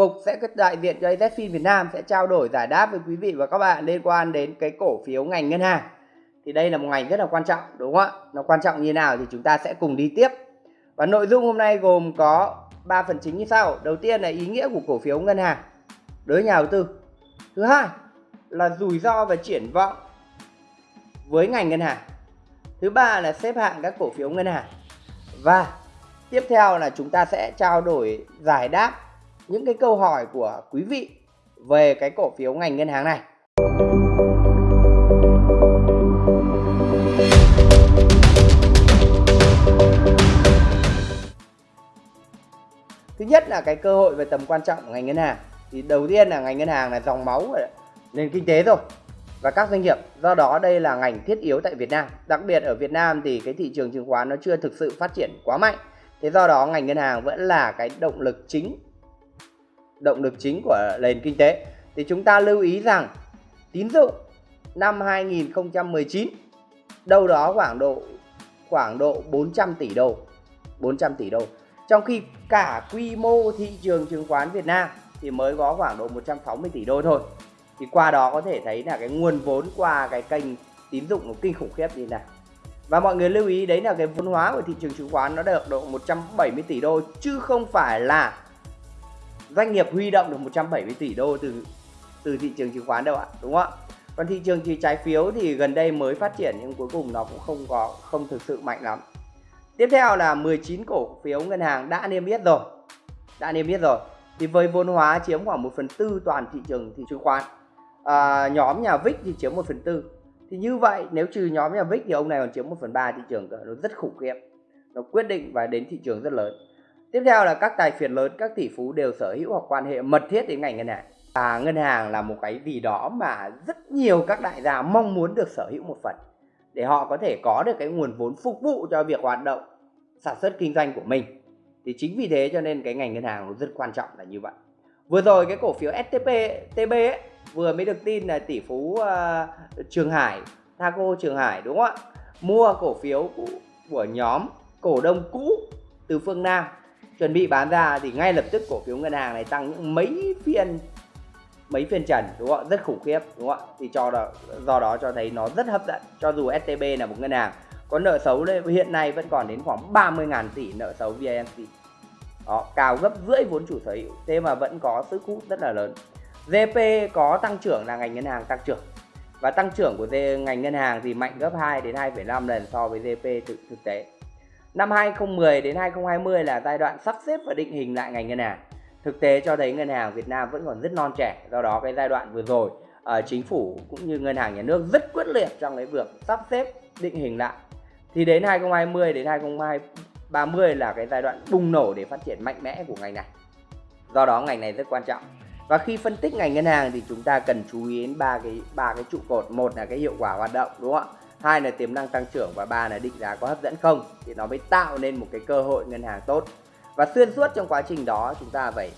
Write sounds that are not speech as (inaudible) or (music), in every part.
Phục sẽ đại diện cho AZFIN Việt Nam sẽ trao đổi giải đáp với quý vị và các bạn liên quan đến cái cổ phiếu ngành ngân hàng. Thì đây là một ngành rất là quan trọng, đúng không ạ? Nó quan trọng như nào thì chúng ta sẽ cùng đi tiếp. Và nội dung hôm nay gồm có 3 phần chính như sau. Đầu tiên là ý nghĩa của cổ phiếu ngân hàng đối với nhà đầu tư. Thứ hai là rủi ro và triển vọng với ngành ngân hàng. Thứ ba là xếp hạng các cổ phiếu ngân hàng. Và tiếp theo là chúng ta sẽ trao đổi giải đáp những cái câu hỏi của quý vị về cái cổ phiếu ngành ngân hàng này. Thứ nhất là cái cơ hội về tầm quan trọng của ngành ngân hàng. Thì đầu tiên là ngành ngân hàng là dòng máu của nền kinh tế rồi và các doanh nghiệp. Do đó đây là ngành thiết yếu tại Việt Nam. Đặc biệt ở Việt Nam thì cái thị trường chứng khoán nó chưa thực sự phát triển quá mạnh. Thế do đó ngành ngân hàng vẫn là cái động lực chính động lực chính của nền kinh tế. Thì chúng ta lưu ý rằng, tín dụng năm 2019 đâu đó khoảng độ khoảng độ 400 tỷ đô. 400 tỷ đô. Trong khi cả quy mô thị trường chứng khoán Việt Nam thì mới có khoảng độ 160 tỷ đô thôi. Thì qua đó có thể thấy là cái nguồn vốn qua cái kênh tín dụng nó kinh khủng khiếp như này. Và mọi người lưu ý, đấy là cái vốn hóa của thị trường chứng khoán nó được độ 170 tỷ đô, chứ không phải là doanh nghiệp huy động được 170 tỷ đô từ từ thị trường chứng khoán đâu ạ đúng không ạ? Còn thị trường chỉ trái phiếu thì gần đây mới phát triển nhưng cuối cùng nó cũng không có không thực sự mạnh lắm. Tiếp theo là 19 cổ phiếu ngân hàng đã niêm yết rồi đã niêm yết rồi. Thì với vốn hóa chiếm khoảng 1 phần tư toàn thị trường thị chứng khoán. À, nhóm nhà VIX thì chiếm 1 phần tư. Thì như vậy nếu trừ nhóm nhà VIX thì ông này còn chiếm 1 phần ba thị trường nó rất khủng khiếp. Nó quyết định và đến thị trường rất lớn. Tiếp theo là các tài phiệt lớn, các tỷ phú đều sở hữu hoặc quan hệ mật thiết đến ngành ngân hàng. Và ngân hàng là một cái gì đó mà rất nhiều các đại gia mong muốn được sở hữu một phần để họ có thể có được cái nguồn vốn phục vụ cho việc hoạt động sản xuất kinh doanh của mình. Thì chính vì thế cho nên cái ngành ngân hàng nó rất quan trọng là như vậy. Vừa rồi cái cổ phiếu STP TB ấy, vừa mới được tin là tỷ phú uh, Trường Hải, Thaco Trường Hải đúng không ạ? Mua cổ phiếu của, của nhóm cổ đông cũ từ phương Nam chuẩn bị bán ra thì ngay lập tức cổ phiếu ngân hàng này tăng những mấy phiên mấy phiên trần đúng không ạ? Rất khủng khiếp đúng không ạ? Thì cho đó, do đó cho thấy nó rất hấp dẫn. Cho dù STB là một ngân hàng có nợ xấu hiện nay vẫn còn đến khoảng 30.000 tỷ nợ xấu VNC đó, cao gấp rưỡi vốn chủ sở hữu thế mà vẫn có sức hút rất là lớn. GP có tăng trưởng là ngành ngân hàng tăng trưởng. Và tăng trưởng của ngành ngân hàng thì mạnh gấp 2 đến 2,5 lần so với GP thực, thực tế. Năm 2010 đến 2020 là giai đoạn sắp xếp và định hình lại ngành ngân hàng. Thực tế cho thấy ngân hàng Việt Nam vẫn còn rất non trẻ, do đó cái giai đoạn vừa rồi uh, chính phủ cũng như ngân hàng nhà nước rất quyết liệt trong cái việc sắp xếp định hình lại. Thì đến 2020 đến 2030 là cái giai đoạn bùng nổ để phát triển mạnh mẽ của ngành này. Do đó ngành này rất quan trọng. Và khi phân tích ngành ngân hàng thì chúng ta cần chú ý đến ba cái ba cái trụ cột, một là cái hiệu quả hoạt động đúng không ạ? Hai là tiềm năng tăng trưởng và ba là định giá có hấp dẫn không? Thì nó mới tạo nên một cái cơ hội ngân hàng tốt. Và xuyên suốt trong quá trình đó chúng ta phải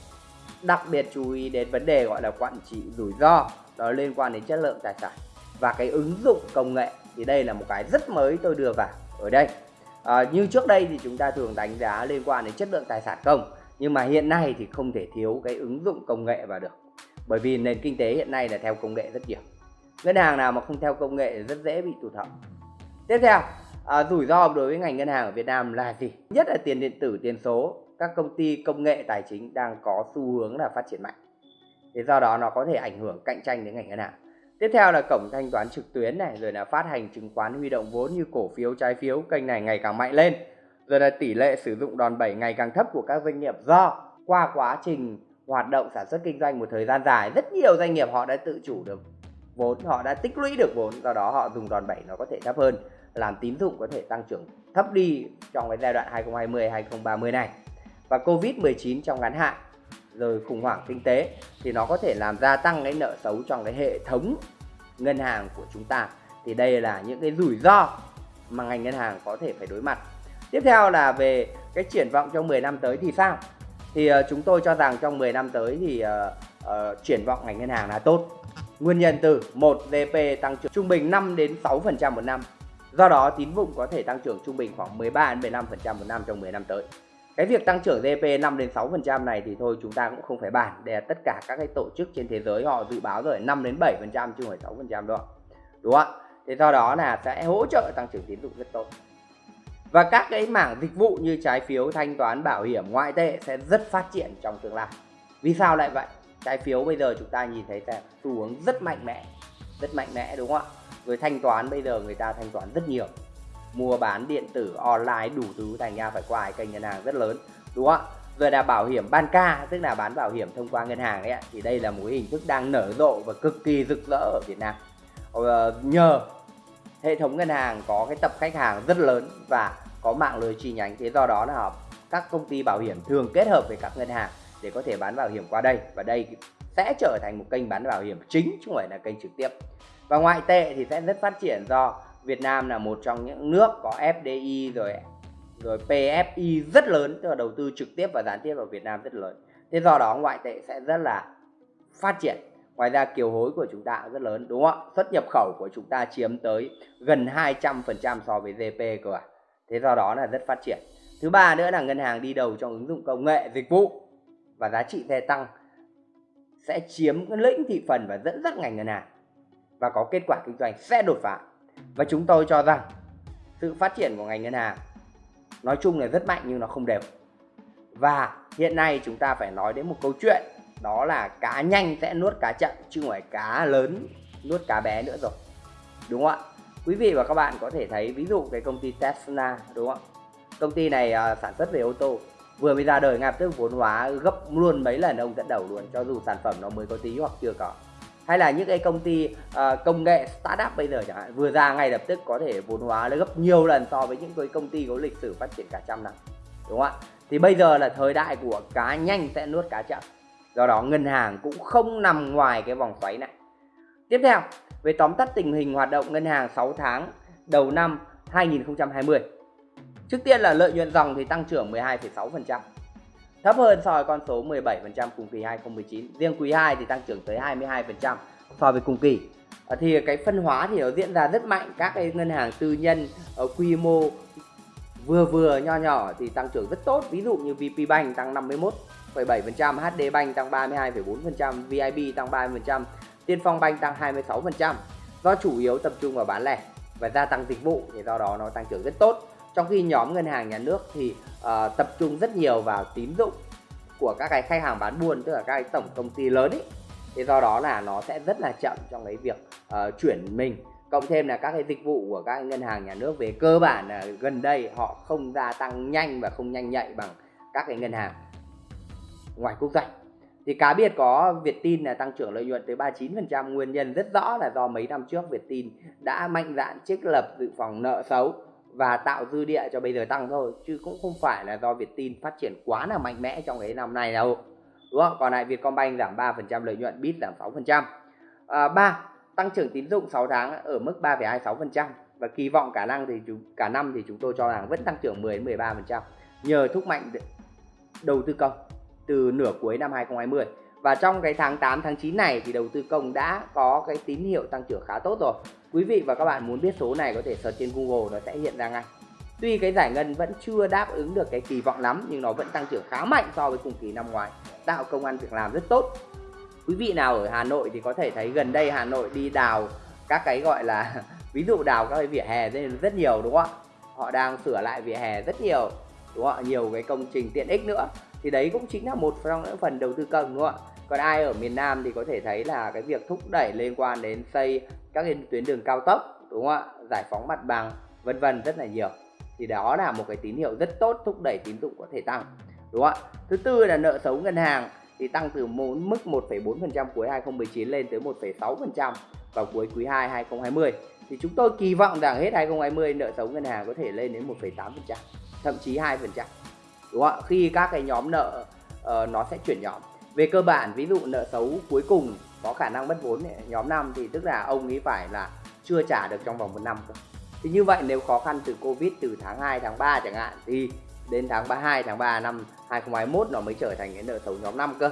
đặc biệt chú ý đến vấn đề gọi là quản trị rủi ro. Đó liên quan đến chất lượng tài sản. Và cái ứng dụng công nghệ thì đây là một cái rất mới tôi đưa vào ở đây. À, như trước đây thì chúng ta thường đánh giá liên quan đến chất lượng tài sản công nhưng mà hiện nay thì không thể thiếu cái ứng dụng công nghệ vào được. Bởi vì nền kinh tế hiện nay là theo công nghệ rất nhiều ngân hàng nào mà không theo công nghệ rất dễ bị tụt hậu. Tiếp theo à, rủi ro đối với ngành ngân hàng ở Việt Nam là gì? Nhất là tiền điện tử tiền số. Các công ty công nghệ tài chính đang có xu hướng là phát triển mạnh. Thì do đó nó có thể ảnh hưởng cạnh tranh đến ngành ngân hàng. Tiếp theo là cổng thanh toán trực tuyến này rồi là phát hành chứng khoán huy động vốn như cổ phiếu trái phiếu kênh này ngày càng mạnh lên. Rồi là tỷ lệ sử dụng đòn bẩy ngày càng thấp của các doanh nghiệp do qua quá trình hoạt động sản xuất kinh doanh một thời gian dài rất nhiều doanh nghiệp họ đã tự chủ được vốn họ đã tích lũy được vốn do đó họ dùng đòn bẩy nó có thể thấp hơn làm tín dụng có thể tăng trưởng thấp đi trong cái giai đoạn 2020 2030 này. Và Covid-19 trong ngắn hạn rồi khủng hoảng kinh tế thì nó có thể làm gia tăng cái nợ xấu trong cái hệ thống ngân hàng của chúng ta. Thì đây là những cái rủi ro mà ngành ngân hàng có thể phải đối mặt. Tiếp theo là về cái triển vọng trong 10 năm tới thì sao? Thì uh, chúng tôi cho rằng trong 10 năm tới thì uh, uh, triển vọng ngành ngân hàng là tốt. Nguyên nhân từ một GDP tăng trưởng trung bình 5 đến 6% một năm. Do đó, tín dụng có thể tăng trưởng trung bình khoảng 13 đến 15% một năm trong 10 năm tới. cái việc tăng trưởng GDP 5 đến 6% này thì thôi, chúng ta cũng không phải bàn để tất cả các cái tổ chức trên thế giới họ dự báo rồi 5 đến 7% chứ không phải 6% đâu đúng không ạ? Thế do đó là sẽ hỗ trợ tăng trưởng tín dụng rất tốt. Và các cái mảng dịch vụ như trái phiếu, thanh toán, bảo hiểm, ngoại tệ sẽ rất phát triển trong tương lai. Vì sao lại vậy? Trái phiếu bây giờ chúng ta nhìn thấy là xu hướng rất mạnh mẽ rất mạnh mẽ đúng không ạ? Rồi thanh toán bây giờ người ta thanh toán rất nhiều. Mua bán điện tử online đủ thứ thành ra phải qua kênh ngân hàng rất lớn đúng không ạ? Rồi là bảo hiểm ban ca tức là bán bảo hiểm thông qua ngân hàng đấy ạ thì đây là một hình thức đang nở rộ và cực kỳ rực rỡ ở Việt Nam. Ờ, nhờ hệ thống ngân hàng có cái tập khách hàng rất lớn và có mạng lưới chi nhánh thế do đó là các công ty bảo hiểm thường kết hợp với các ngân hàng để có thể bán bảo hiểm qua đây. Và đây sẽ trở thành một kênh bán bảo hiểm chính, chứ không phải là kênh trực tiếp. Và ngoại tệ thì sẽ rất phát triển do Việt Nam là một trong những nước có FDI rồi rồi PFI rất lớn, tức là đầu tư trực tiếp và gián tiếp vào Việt Nam rất lớn. Thế do đó ngoại tệ sẽ rất là phát triển. Ngoài ra kiều hối của chúng ta rất lớn, đúng không ạ? Xuất nhập khẩu của chúng ta chiếm tới gần 200% so với GDP cơ à. Thế do đó là rất phát triển. Thứ ba nữa là ngân hàng đi đầu trong ứng dụng công nghệ dịch vụ và giá trị xe tăng sẽ chiếm lĩnh thị phần và dẫn dắt ngành ngân hàng và có kết quả kinh doanh sẽ đột phá. Và chúng tôi cho rằng sự phát triển của ngành ngân hàng nói chung là rất mạnh nhưng nó không đều. Và hiện nay chúng ta phải nói đến một câu chuyện đó là cá nhanh sẽ nuốt cá chậm chứ không phải cá lớn nuốt cá bé nữa rồi. Đúng không ạ? Quý vị và các bạn có thể thấy ví dụ cái công ty Tesla đúng không ạ? Công ty này uh, sản xuất về ô tô vừa mới ra đời ngay tức vốn hóa gấp luôn mấy lần ông dẫn đầu luôn cho dù sản phẩm nó mới có tí hoặc chưa có. Hay là những cái công ty uh, công nghệ startup bây giờ chẳng hạn vừa ra ngay lập tức có thể vốn hóa nó gấp nhiều lần so với những cái công ty có lịch sử phát triển cả trăm năm đúng không ạ? Thì bây giờ là thời đại của cá nhanh sẽ nuốt cá chậm. Do đó ngân hàng cũng không nằm ngoài cái vòng xoáy này. Tiếp theo về tóm tắt tình hình hoạt động ngân hàng 6 tháng đầu năm 2020 trước tiên là lợi nhuận dòng thì tăng trưởng 12,6% thấp hơn so với con số 17% cùng kỳ 2019 riêng quý 2 thì tăng trưởng tới 22% so với cùng kỳ. À, thì cái phân hóa thì nó diễn ra rất mạnh. Các cái ngân hàng tư nhân ở quy mô vừa vừa nho nhỏ thì tăng trưởng rất tốt. Ví dụ như VP Bank tăng 51,7% HD Bank tăng 32,4% VIB tăng 30% Tiên Phong Bank tăng 26% do chủ yếu tập trung vào bán lẻ và gia tăng dịch vụ thì do đó nó tăng trưởng rất tốt trong khi nhóm ngân hàng nhà nước thì uh, tập trung rất nhiều vào tín dụng của các cái khách hàng bán buôn tức là các cái tổng công ty lớn ấy thì do đó là nó sẽ rất là chậm trong cái việc uh, chuyển mình. Cộng thêm là các cái dịch vụ của các ngân hàng nhà nước về cơ bản là gần đây họ không gia tăng nhanh và không nhanh nhạy bằng các cái ngân hàng ngoài quốc doanh thì cá biệt có Vietin là tăng trưởng lợi nhuận tới 39% nguyên nhân rất rõ là do mấy năm trước Vietin đã mạnh dạn trích lập dự phòng nợ xấu và tạo dư địa cho bây giờ tăng thôi chứ cũng không phải là do Vietin phát triển quá là mạnh mẽ trong cái năm này đâu. Đúng không? Còn lại Vietcombank giảm 3% lợi nhuận Bit giảm 6% à, 3 tăng trưởng tín dụng 6 tháng ở mức 3,26% và kỳ vọng cả năng thì chúng cả năm thì chúng tôi cho rằng vẫn tăng trưởng 10 13% nhờ thúc mạnh đầu tư công từ nửa cuối năm 2020 và trong cái tháng 8 tháng 9 này thì đầu tư công đã có cái tín hiệu tăng trưởng khá tốt rồi. Quý vị và các bạn muốn biết số này có thể search trên Google nó sẽ hiện ra ngay. Tuy cái giải ngân vẫn chưa đáp ứng được cái kỳ vọng lắm, nhưng nó vẫn tăng trưởng khá mạnh so với cùng kỳ năm ngoái, tạo công an việc làm rất tốt. Quý vị nào ở Hà Nội thì có thể thấy gần đây Hà Nội đi đào các cái gọi là (laughs) ví dụ đào các cái vỉa hè rất nhiều, đúng không ạ? Họ đang sửa lại vỉa hè rất nhiều, đúng không ạ? Nhiều cái công trình tiện ích nữa. Thì đấy cũng chính là một trong những phần đầu tư công, đúng không ạ? Còn ai ở miền Nam thì có thể thấy là cái việc thúc đẩy liên quan đến xây các cái tuyến đường cao tốc đúng không ạ? Giải phóng mặt bằng vân vân rất là nhiều. Thì đó là một cái tín hiệu rất tốt thúc đẩy tín dụng có thể tăng đúng không ạ? Thứ tư là nợ xấu ngân hàng thì tăng từ mức 1,4% cuối 2019 lên tới 1,6% vào cuối quý 2 2020 thì chúng tôi kỳ vọng rằng hết 2020 nợ xấu ngân hàng có thể lên đến 1,8% thậm chí 2% đúng không ạ? Khi các cái nhóm nợ uh, nó sẽ chuyển nhóm về cơ bản ví dụ nợ xấu cuối cùng có khả năng mất vốn nhóm 5 thì tức là ông ấy phải là chưa trả được trong vòng một năm cơ. Thì như vậy nếu khó khăn từ Covid từ tháng 2 tháng 3 chẳng hạn thì đến tháng 32 tháng 3 năm 2021 nó mới trở thành cái nợ xấu nhóm 5 cơ.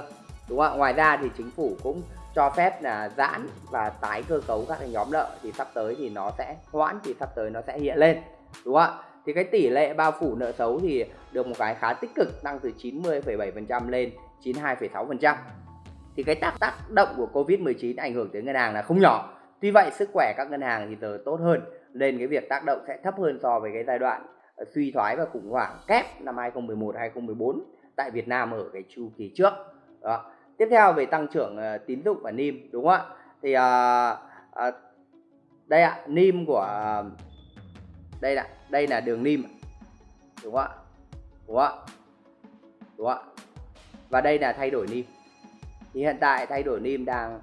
Đúng không ạ? Ngoài ra thì chính phủ cũng cho phép là giãn và tái cơ cấu các cái nhóm nợ thì sắp tới thì nó sẽ hoãn thì sắp tới nó sẽ hiện lên. Đúng không ạ? Thì cái tỷ lệ bao phủ nợ xấu thì được một cái khá tích cực tăng từ 90,7% lên 92,6% thì cái tác tác động của Covid-19 ảnh hưởng tới ngân hàng là không nhỏ. Tuy vậy sức khỏe các ngân hàng thì giờ tốt hơn nên cái việc tác động sẽ thấp hơn so với cái giai đoạn ờ, suy thoái và khủng hoảng kép năm 2011 2014 tại Việt Nam ở cái chu kỳ trước. Đó. Tiếp theo về tăng trưởng uh, tín dụng và NIM đúng không ạ? Thì uh, uh, đây ạ NIM của uh, đây là đây là đường NIM đúng không ạ? Đúng không ạ? Đúng không ạ? Và đây là thay đổi NIM. Thì hiện tại thay đổi NIM đang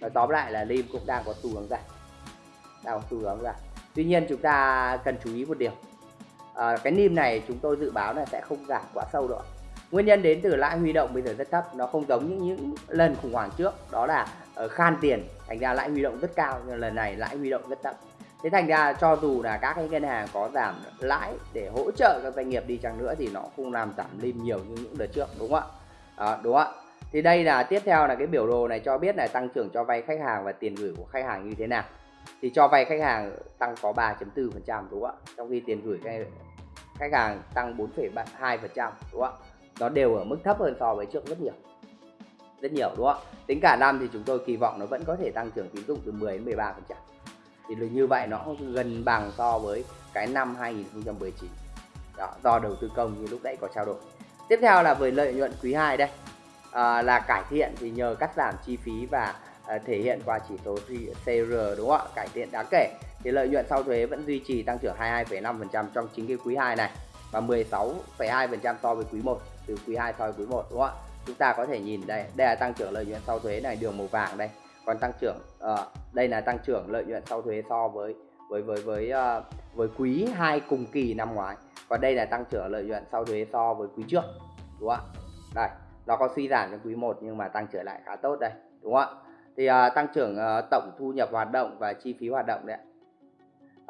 nói tóm lại là NIM cũng đang có xu hướng giảm. Đang có xu hướng giảm. Tuy nhiên chúng ta cần chú ý một điều. À, cái NIM này chúng tôi dự báo là sẽ không giảm quá sâu đâu nguyên nhân đến từ lãi huy động bây giờ rất thấp. Nó không giống như những lần khủng hoảng trước. Đó là ờ, khan tiền. Thành ra lãi huy động rất cao nhưng lần này lãi huy động rất thấp thế thành ra cho dù là các cái ngân hàng có giảm lãi để hỗ trợ các doanh nghiệp đi chăng nữa thì nó không làm giảm lim nhiều như những đợt trước đúng không ạ? À, đúng không ạ? Thì đây là tiếp theo là cái biểu đồ này cho biết là tăng trưởng cho vay khách hàng và tiền gửi của khách hàng như thế nào. Thì cho vay khách hàng tăng có 3.4 phần trăm đúng không ạ? Trong khi tiền gửi khách hàng tăng 4,2 phần trăm đúng không ạ? Nó đều ở mức thấp hơn so với trước rất nhiều. Rất nhiều đúng không ạ? Tính cả năm thì chúng tôi kỳ vọng nó vẫn có thể tăng trưởng tín dụng từ 10 đến 13 phần trăm thì như vậy nó gần bằng so với cái năm 2019 đó, do đầu tư công như lúc nãy có trao đổi. Tiếp theo là về lợi nhuận quý 2 đây. À, là cải thiện thì nhờ cắt giảm chi phí và à, thể hiện qua chỉ số CR đúng không ạ? Cải thiện đáng kể. Thì lợi nhuận sau thuế vẫn duy trì tăng trưởng 22,5% trong chính cái quý 2 này và 16,2% so với quý 1 từ quý 2 so với quý 1 đúng không ạ? Chúng ta có thể nhìn đây đây là tăng trưởng lợi nhuận sau thuế này đường màu vàng đây còn tăng trưởng à, đây là tăng trưởng lợi nhuận sau thuế so với với với với uh, với quý 2 cùng kỳ năm ngoái. Còn đây là tăng trưởng lợi nhuận sau thuế so với quý trước đúng không ạ? Đây nó có suy giảm trong quý 1 nhưng mà tăng trở lại khá tốt đây đúng không ạ? Thì uh, tăng trưởng uh, tổng thu nhập hoạt động và chi phí hoạt động đấy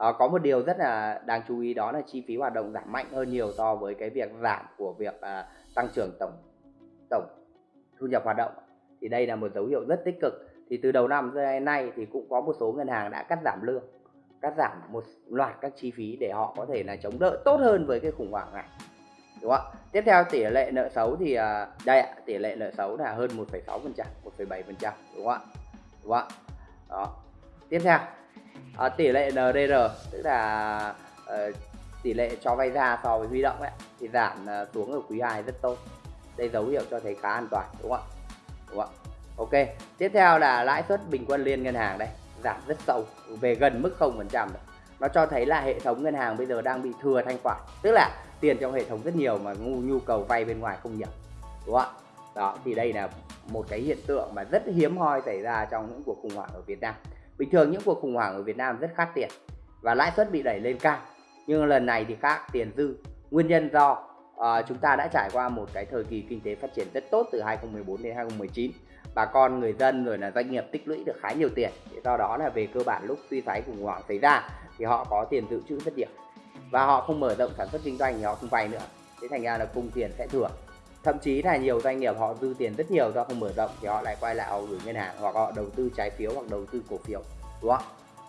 uh, có một điều rất là đáng chú ý đó là chi phí hoạt động giảm mạnh hơn nhiều so với cái việc giảm của việc uh, tăng trưởng tổng tổng thu nhập hoạt động. Thì đây là một dấu hiệu rất tích cực thì từ đầu năm đến nay thì cũng có một số ngân hàng đã cắt giảm lương cắt giảm một loạt các chi phí để họ có thể là chống đỡ tốt hơn với cái khủng hoảng này. Đúng không ạ? Tiếp theo tỷ lệ nợ xấu thì à, đây ạ tỷ lệ nợ xấu là hơn 1,6 phần trăm 1,7 phần trăm đúng không ạ? Đúng không ạ? Đó. Tiếp theo à, tỷ lệ NDR tức là uh, tỷ lệ cho vay ra so với huy động ấy thì giảm uh, xuống ở quý 2 rất tốt. Đây dấu hiệu cho thấy khá an toàn đúng không ạ? Đúng không ạ? Ok tiếp theo là lãi suất bình quân liên ngân hàng đây. Giảm rất sâu về gần mức 0% rồi. Nó cho thấy là hệ thống ngân hàng bây giờ đang bị thừa thanh khoản tức là tiền trong hệ thống rất nhiều mà ngu nhu cầu vay bên ngoài không nhiều đúng không ạ? Đó thì đây là một cái hiện tượng mà rất hiếm hoi xảy ra trong những cuộc khủng hoảng ở Việt Nam. Bình thường những cuộc khủng hoảng ở Việt Nam rất khát tiền và lãi suất bị đẩy lên cao. Nhưng lần này thì khác tiền dư. Nguyên nhân do uh, chúng ta đã trải qua một cái thời kỳ kinh tế phát triển rất tốt từ 2014 đến 2019 bà con, người dân rồi là doanh nghiệp tích lũy được khá nhiều tiền. Thì do đó là về cơ bản lúc suy thoái khủng hoảng xảy ra thì họ có tiền dự trữ rất nhiều và họ không mở rộng sản xuất kinh doanh thì họ không vay nữa. Thế thành ra là cung tiền sẽ thừa. Thậm chí là nhiều doanh nghiệp họ dư tiền rất nhiều do không mở rộng thì họ lại quay lại họ gửi ngân hàng hoặc họ đầu tư trái phiếu hoặc đầu tư cổ phiếu. Đúng không?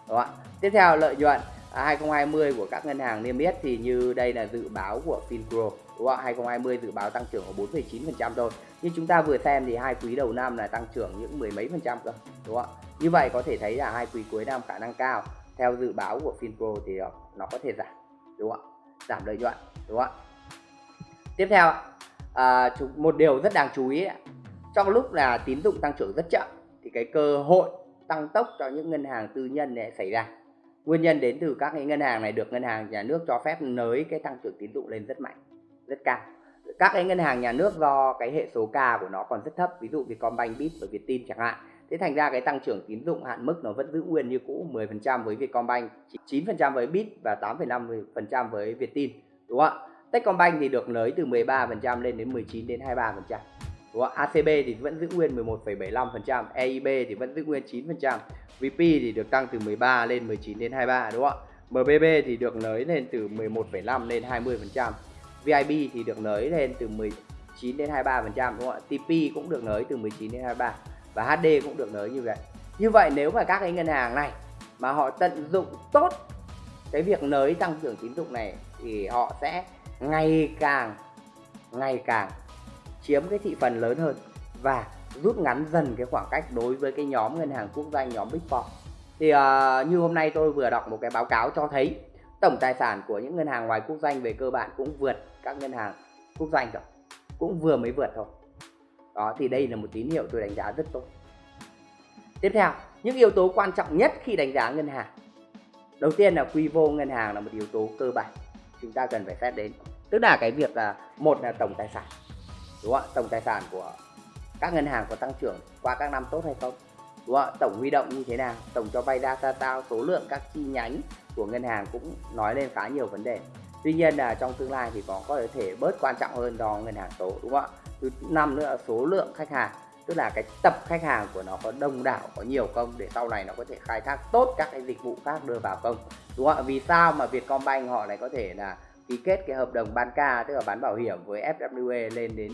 Đúng không tiếp theo, lợi nhuận. À, 2020 của các ngân hàng niêm yết thì như đây là dự báo của Fincro đúng không 2020 dự báo tăng trưởng của 4,9% thôi. Như chúng ta vừa xem thì hai quý đầu năm là tăng trưởng những mười mấy phần trăm cơ đúng không như vậy có thể thấy là hai quý cuối năm khả năng cao. Theo dự báo của Finpro thì ờ, nó có thể giảm đúng không ạ? Giảm lợi nhuận đúng không ạ? Tiếp theo à, một điều rất đáng chú ý trong lúc là tín dụng tăng trưởng rất chậm thì cái cơ hội tăng tốc cho những ngân hàng tư nhân này xảy ra. Nguyên nhân đến từ các cái ngân hàng này được ngân hàng nhà nước cho phép nới cái tăng trưởng tín dụng lên rất mạnh rất cao các cái ngân hàng nhà nước do cái hệ số K của nó còn rất thấp ví dụ Vietcombank, Bit và Vietin chẳng hạn thế thành ra cái tăng trưởng tín dụng hạn mức nó vẫn giữ nguyên như cũ 10% với Vietcombank 9% với Bit và 8,5% với Vietin đúng không ạ Techcombank thì được nới từ 13% lên đến 19 đến 23% đúng không? ACB thì vẫn giữ nguyên 11,75%, EIB thì vẫn giữ nguyên 9%, VP thì được tăng từ 13 lên 19 đến 23 đúng không ạ? MBB thì được nới lên từ 11,5 lên 20%. VIP thì được nới lên từ 19 đến 23% đúng không ạ? TP cũng được nới từ 19 đến 23 và HD cũng được nới như vậy. Như vậy nếu mà các cái ngân hàng này mà họ tận dụng tốt cái việc nới tăng trưởng tín dụng này thì họ sẽ ngày càng ngày càng chiếm cái thị phần lớn hơn và rút ngắn dần cái khoảng cách đối với cái nhóm ngân hàng quốc doanh nhóm Big Four. Thì uh, như hôm nay tôi vừa đọc một cái báo cáo cho thấy tổng tài sản của những ngân hàng ngoài quốc doanh về cơ bản cũng vượt các ngân hàng quốc doanh rồi, cũng vừa mới vượt thôi. Đó thì đây là một tín hiệu tôi đánh giá rất tốt. Tiếp theo, những yếu tố quan trọng nhất khi đánh giá ngân hàng. Đầu tiên là quy mô ngân hàng là một yếu tố cơ bản chúng ta cần phải xét đến. Tức là cái việc là một là tổng tài sản. Đúng không? Tổng tài sản của các ngân hàng có tăng trưởng qua các năm tốt hay không đúng không? tổng huy động như thế nào tổng cho vay ra sao số lượng các chi nhánh của ngân hàng cũng nói lên khá nhiều vấn đề. Tuy nhiên là trong tương lai thì có có thể bớt quan trọng hơn do ngân hàng số, đúng không ạ? Thứ năm nữa là số lượng khách hàng, tức là cái tập khách hàng của nó có đông đảo, có nhiều công để sau này nó có thể khai thác tốt các cái dịch vụ khác đưa vào công đúng không ạ? Vì sao mà Vietcombank họ lại có thể là ký kết cái hợp đồng ban ca, tức là bán bảo hiểm với FWA lên đến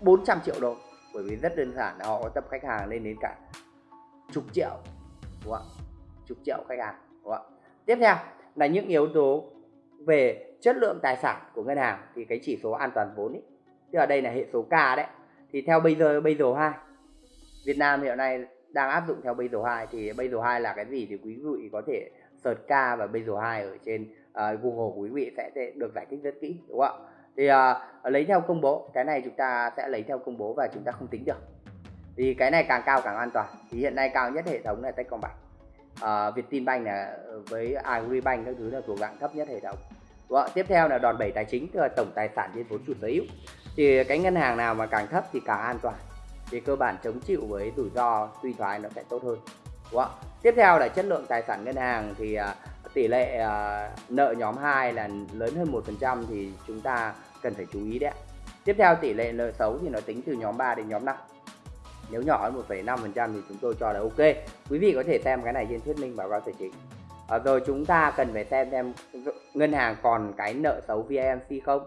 400 triệu đô? Bởi vì rất đơn giản là họ có tập khách hàng lên đến cả chục triệu, đúng không ạ? Chục triệu khách hàng, đúng không ạ? Tiếp theo là những yếu tố về chất lượng tài sản của ngân hàng thì cái chỉ số an toàn vốn ý, tức là đây là hệ số K đấy. Thì theo bây giờ bây giờ hai Việt Nam hiện nay đang áp dụng theo bây giờ hai thì bây giờ hai là cái gì thì quý vị có thể search K và bây giờ hai ở trên uh, Google quý vị sẽ được giải thích rất kỹ đúng không ạ? Thì uh, lấy theo công bố cái này chúng ta sẽ lấy theo công bố và chúng ta không tính được. Thì cái này càng cao càng an toàn. Thì hiện nay cao nhất hệ thống là Techcombank à, Vietinbank là với Agribank các thứ là thuộc dạng thấp nhất hệ thống Đúng không? tiếp theo là đòn bẩy tài chính tức là tổng tài sản trên vốn chủ sở hữu thì cái ngân hàng nào mà càng thấp thì càng an toàn thì cơ bản chống chịu với rủi ro suy thoái nó sẽ tốt hơn Đúng không? tiếp theo là chất lượng tài sản ngân hàng thì à, tỷ lệ à, nợ nhóm 2 là lớn hơn 1% thì chúng ta cần phải chú ý đấy. Tiếp theo tỷ lệ nợ xấu thì nó tính từ nhóm 3 đến nhóm 5. Nếu nhỏ hơn 1,5% thì chúng tôi cho là ok. Quý vị có thể xem cái này trên thuyết minh báo cáo tài chính. À, rồi chúng ta cần phải xem xem ngân hàng còn cái nợ xấu VIMC không?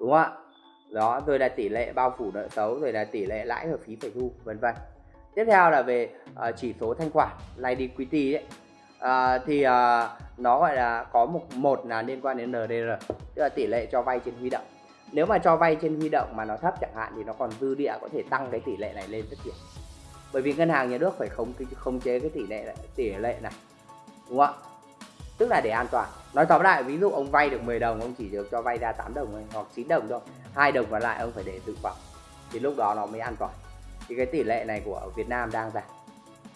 Đúng không ạ? Đó, rồi là tỷ lệ bao phủ nợ xấu, rồi là tỷ lệ lãi hợp phí phải thu, vân vân. Tiếp theo là về uh, chỉ số thanh khoản, liquidity đấy uh, ờ, thì uh, nó gọi là có một một là liên quan đến NDR tức là tỷ lệ cho vay trên huy động nếu mà cho vay trên huy động mà nó thấp chẳng hạn thì nó còn dư địa có thể tăng cái tỷ lệ này lên rất nhiều. Bởi vì ngân hàng nhà nước phải khống khống chế cái tỷ lệ tỷ lệ này đúng không ạ? Tức là để an toàn. Nói tóm lại ví dụ ông vay được 10 đồng ông chỉ được cho vay ra 8 đồng hoặc 9 đồng thôi hai đồng còn lại ông phải để dự phòng. Thì lúc đó nó mới an toàn. Thì cái tỷ lệ này của Việt Nam đang giảm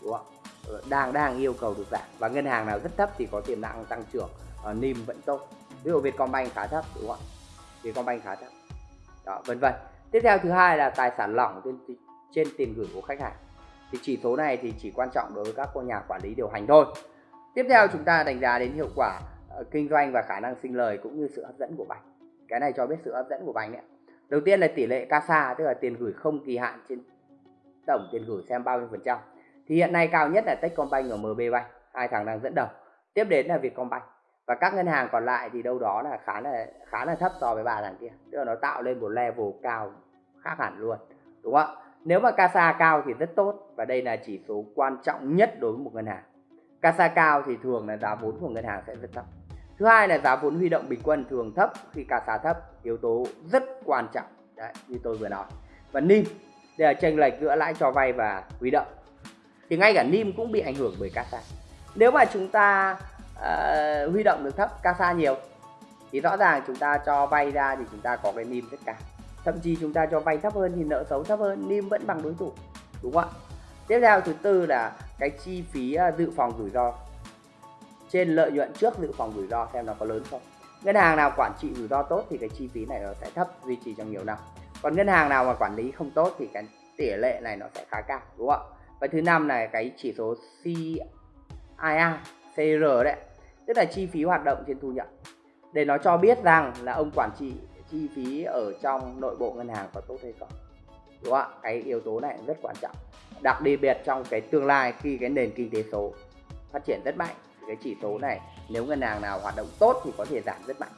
đúng không ờ, đang đang yêu cầu được giảm. Và ngân hàng nào rất thấp thì có tiềm năng tăng trưởng. Ờ, uh, NIM vẫn tốt. Ví dụ Vietcombank khá thấp đúng không ạ? Vietcombank khá thấp đó vân vân. Tiếp theo thứ hai là tài sản lỏng trên trên tiền gửi của khách hàng. Thì chỉ số này thì chỉ quan trọng đối với các nhà quản lý điều hành thôi. Tiếp theo chúng ta đánh giá đến hiệu quả uh, kinh doanh và khả năng sinh lời cũng như sự hấp dẫn của bánh cái này cho biết sự hấp dẫn của bánh đấy đầu tiên là tỷ lệ CASA tức là tiền gửi không kỳ hạn trên tổng tiền gửi xem bao nhiêu phần trăm. Thì hiện nay cao nhất là Techcombank và MB Bank hai thằng đang dẫn đầu. Tiếp đến là Vietcombank và các ngân hàng còn lại thì đâu đó là khá là khá là thấp so với ba thằng kia. Tức là nó tạo lên một level cao khác hẳn luôn, đúng không ạ? Nếu mà CASA cao thì rất tốt, và đây là chỉ số quan trọng nhất đối với một ngân hàng. CASA cao thì thường là giá vốn của ngân hàng sẽ rất thấp. Thứ hai là giá vốn huy động bình quân thường thấp khi CASA thấp, yếu tố rất quan trọng. Đấy, như tôi vừa nói. Và NIM, đây là chênh lệch giữa lãi cho vay và huy động. Thì ngay cả NIM cũng bị ảnh hưởng bởi CASA. Nếu mà chúng ta uh, huy động được thấp CASA nhiều thì rõ ràng chúng ta cho vay ra thì chúng ta có cái NIM rất cao thậm chí chúng ta cho vay thấp hơn thì nợ xấu thấp hơn NIM vẫn bằng đối thủ đúng không ạ? Tiếp theo thứ tư là cái chi phí ờ, dự phòng rủi ro. Trên lợi nhuận trước dự phòng rủi ro xem nó có lớn không. Ngân hàng nào quản trị rủi ro tốt thì cái chi phí này nó sẽ thấp duy trì trong nhiều năm. Còn ngân hàng nào mà quản lý không tốt thì cái tỷ lệ này nó sẽ khá cao đúng không ạ? Và thứ năm là cái chỉ số CII. CR đấy. Tức là chi phí hoạt động trên thu nhập. Để nó cho biết rằng là ông quản trị chi phí ở trong nội bộ ngân hàng có tốt hay không. Đúng không ạ? Cái yếu tố này rất quan trọng. Đặc biệt trong cái tương lai, khi cái nền kinh tế số phát triển rất mạnh, thì cái chỉ số này nếu ngân hàng nào hoạt động tốt thì có thể giảm rất mạnh.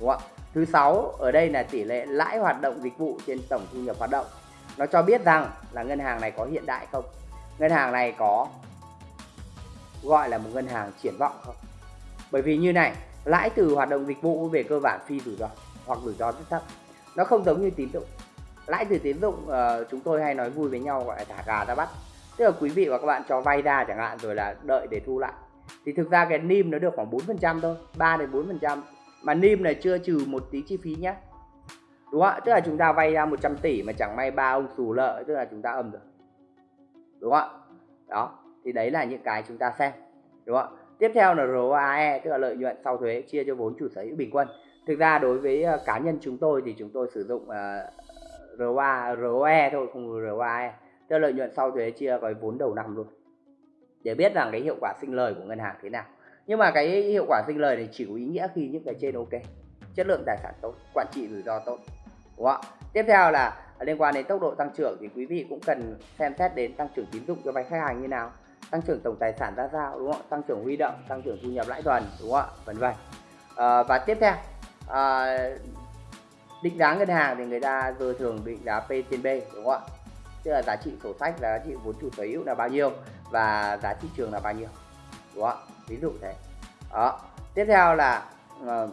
Đúng không ạ? Thứ sáu, ở đây là tỷ lệ lãi hoạt động dịch vụ trên tổng thu nhập hoạt động. Nó cho biết rằng là ngân hàng này có hiện đại không? Ngân hàng này có gọi là một ngân hàng triển vọng không? Bởi vì như này lãi từ hoạt động dịch vụ về cơ bản phi rủi ro hoặc rủi ro rất thấp. Nó không giống như tín dụng. Lãi từ tín dụng uh, chúng tôi hay nói vui với nhau gọi là thả gà ra bắt. Tức là quý vị và các bạn cho vay ra chẳng hạn rồi là đợi để thu lại. Thì thực ra cái nim nó được khoảng 4% thôi 3 đến 4% mà nim này chưa trừ một tí chi phí nhé đúng không ạ? Tức là chúng ta vay ra 100 tỷ mà chẳng may ba ông xù lợi tức là chúng ta âm rồi đúng không ạ? Đó thì đấy là những cái chúng ta xem đúng không ạ? Tiếp theo là ROAE tức là lợi nhuận sau thuế chia cho vốn chủ sở hữu bình quân. Thực ra đối với ờ, cá nhân chúng tôi thì chúng tôi sử dụng ờ, uh, ROA ROE thôi không ROAE tức là lợi nhuận sau thuế chia với vốn đầu năm luôn để biết rằng cái hiệu quả sinh lời của ngân hàng thế nào. Nhưng mà cái hiệu quả sinh lời này chỉ có ý nghĩa khi những cái trên ok chất lượng tài sản tốt quản trị rủi ro tốt đúng không ạ? tiếp theo là liên quan đến tốc độ tăng trưởng thì quý vị cũng cần xem xét đến tăng trưởng tín dụng cho vay khách hàng như nào tăng trưởng tổng tài sản ra sao đúng không tăng trưởng huy động tăng trưởng thu nhập lãi tuần đúng không ạ? Vân vân. À, và tiếp theo à, định giá ngân hàng thì người ta giờ thường định giá P trên B đúng không ạ? Tức là giá trị sổ sách giá trị vốn chủ sở hữu là bao nhiêu và giá thị trường là bao nhiêu đúng không ạ? Ví dụ thế. Đó. Tiếp theo là uh,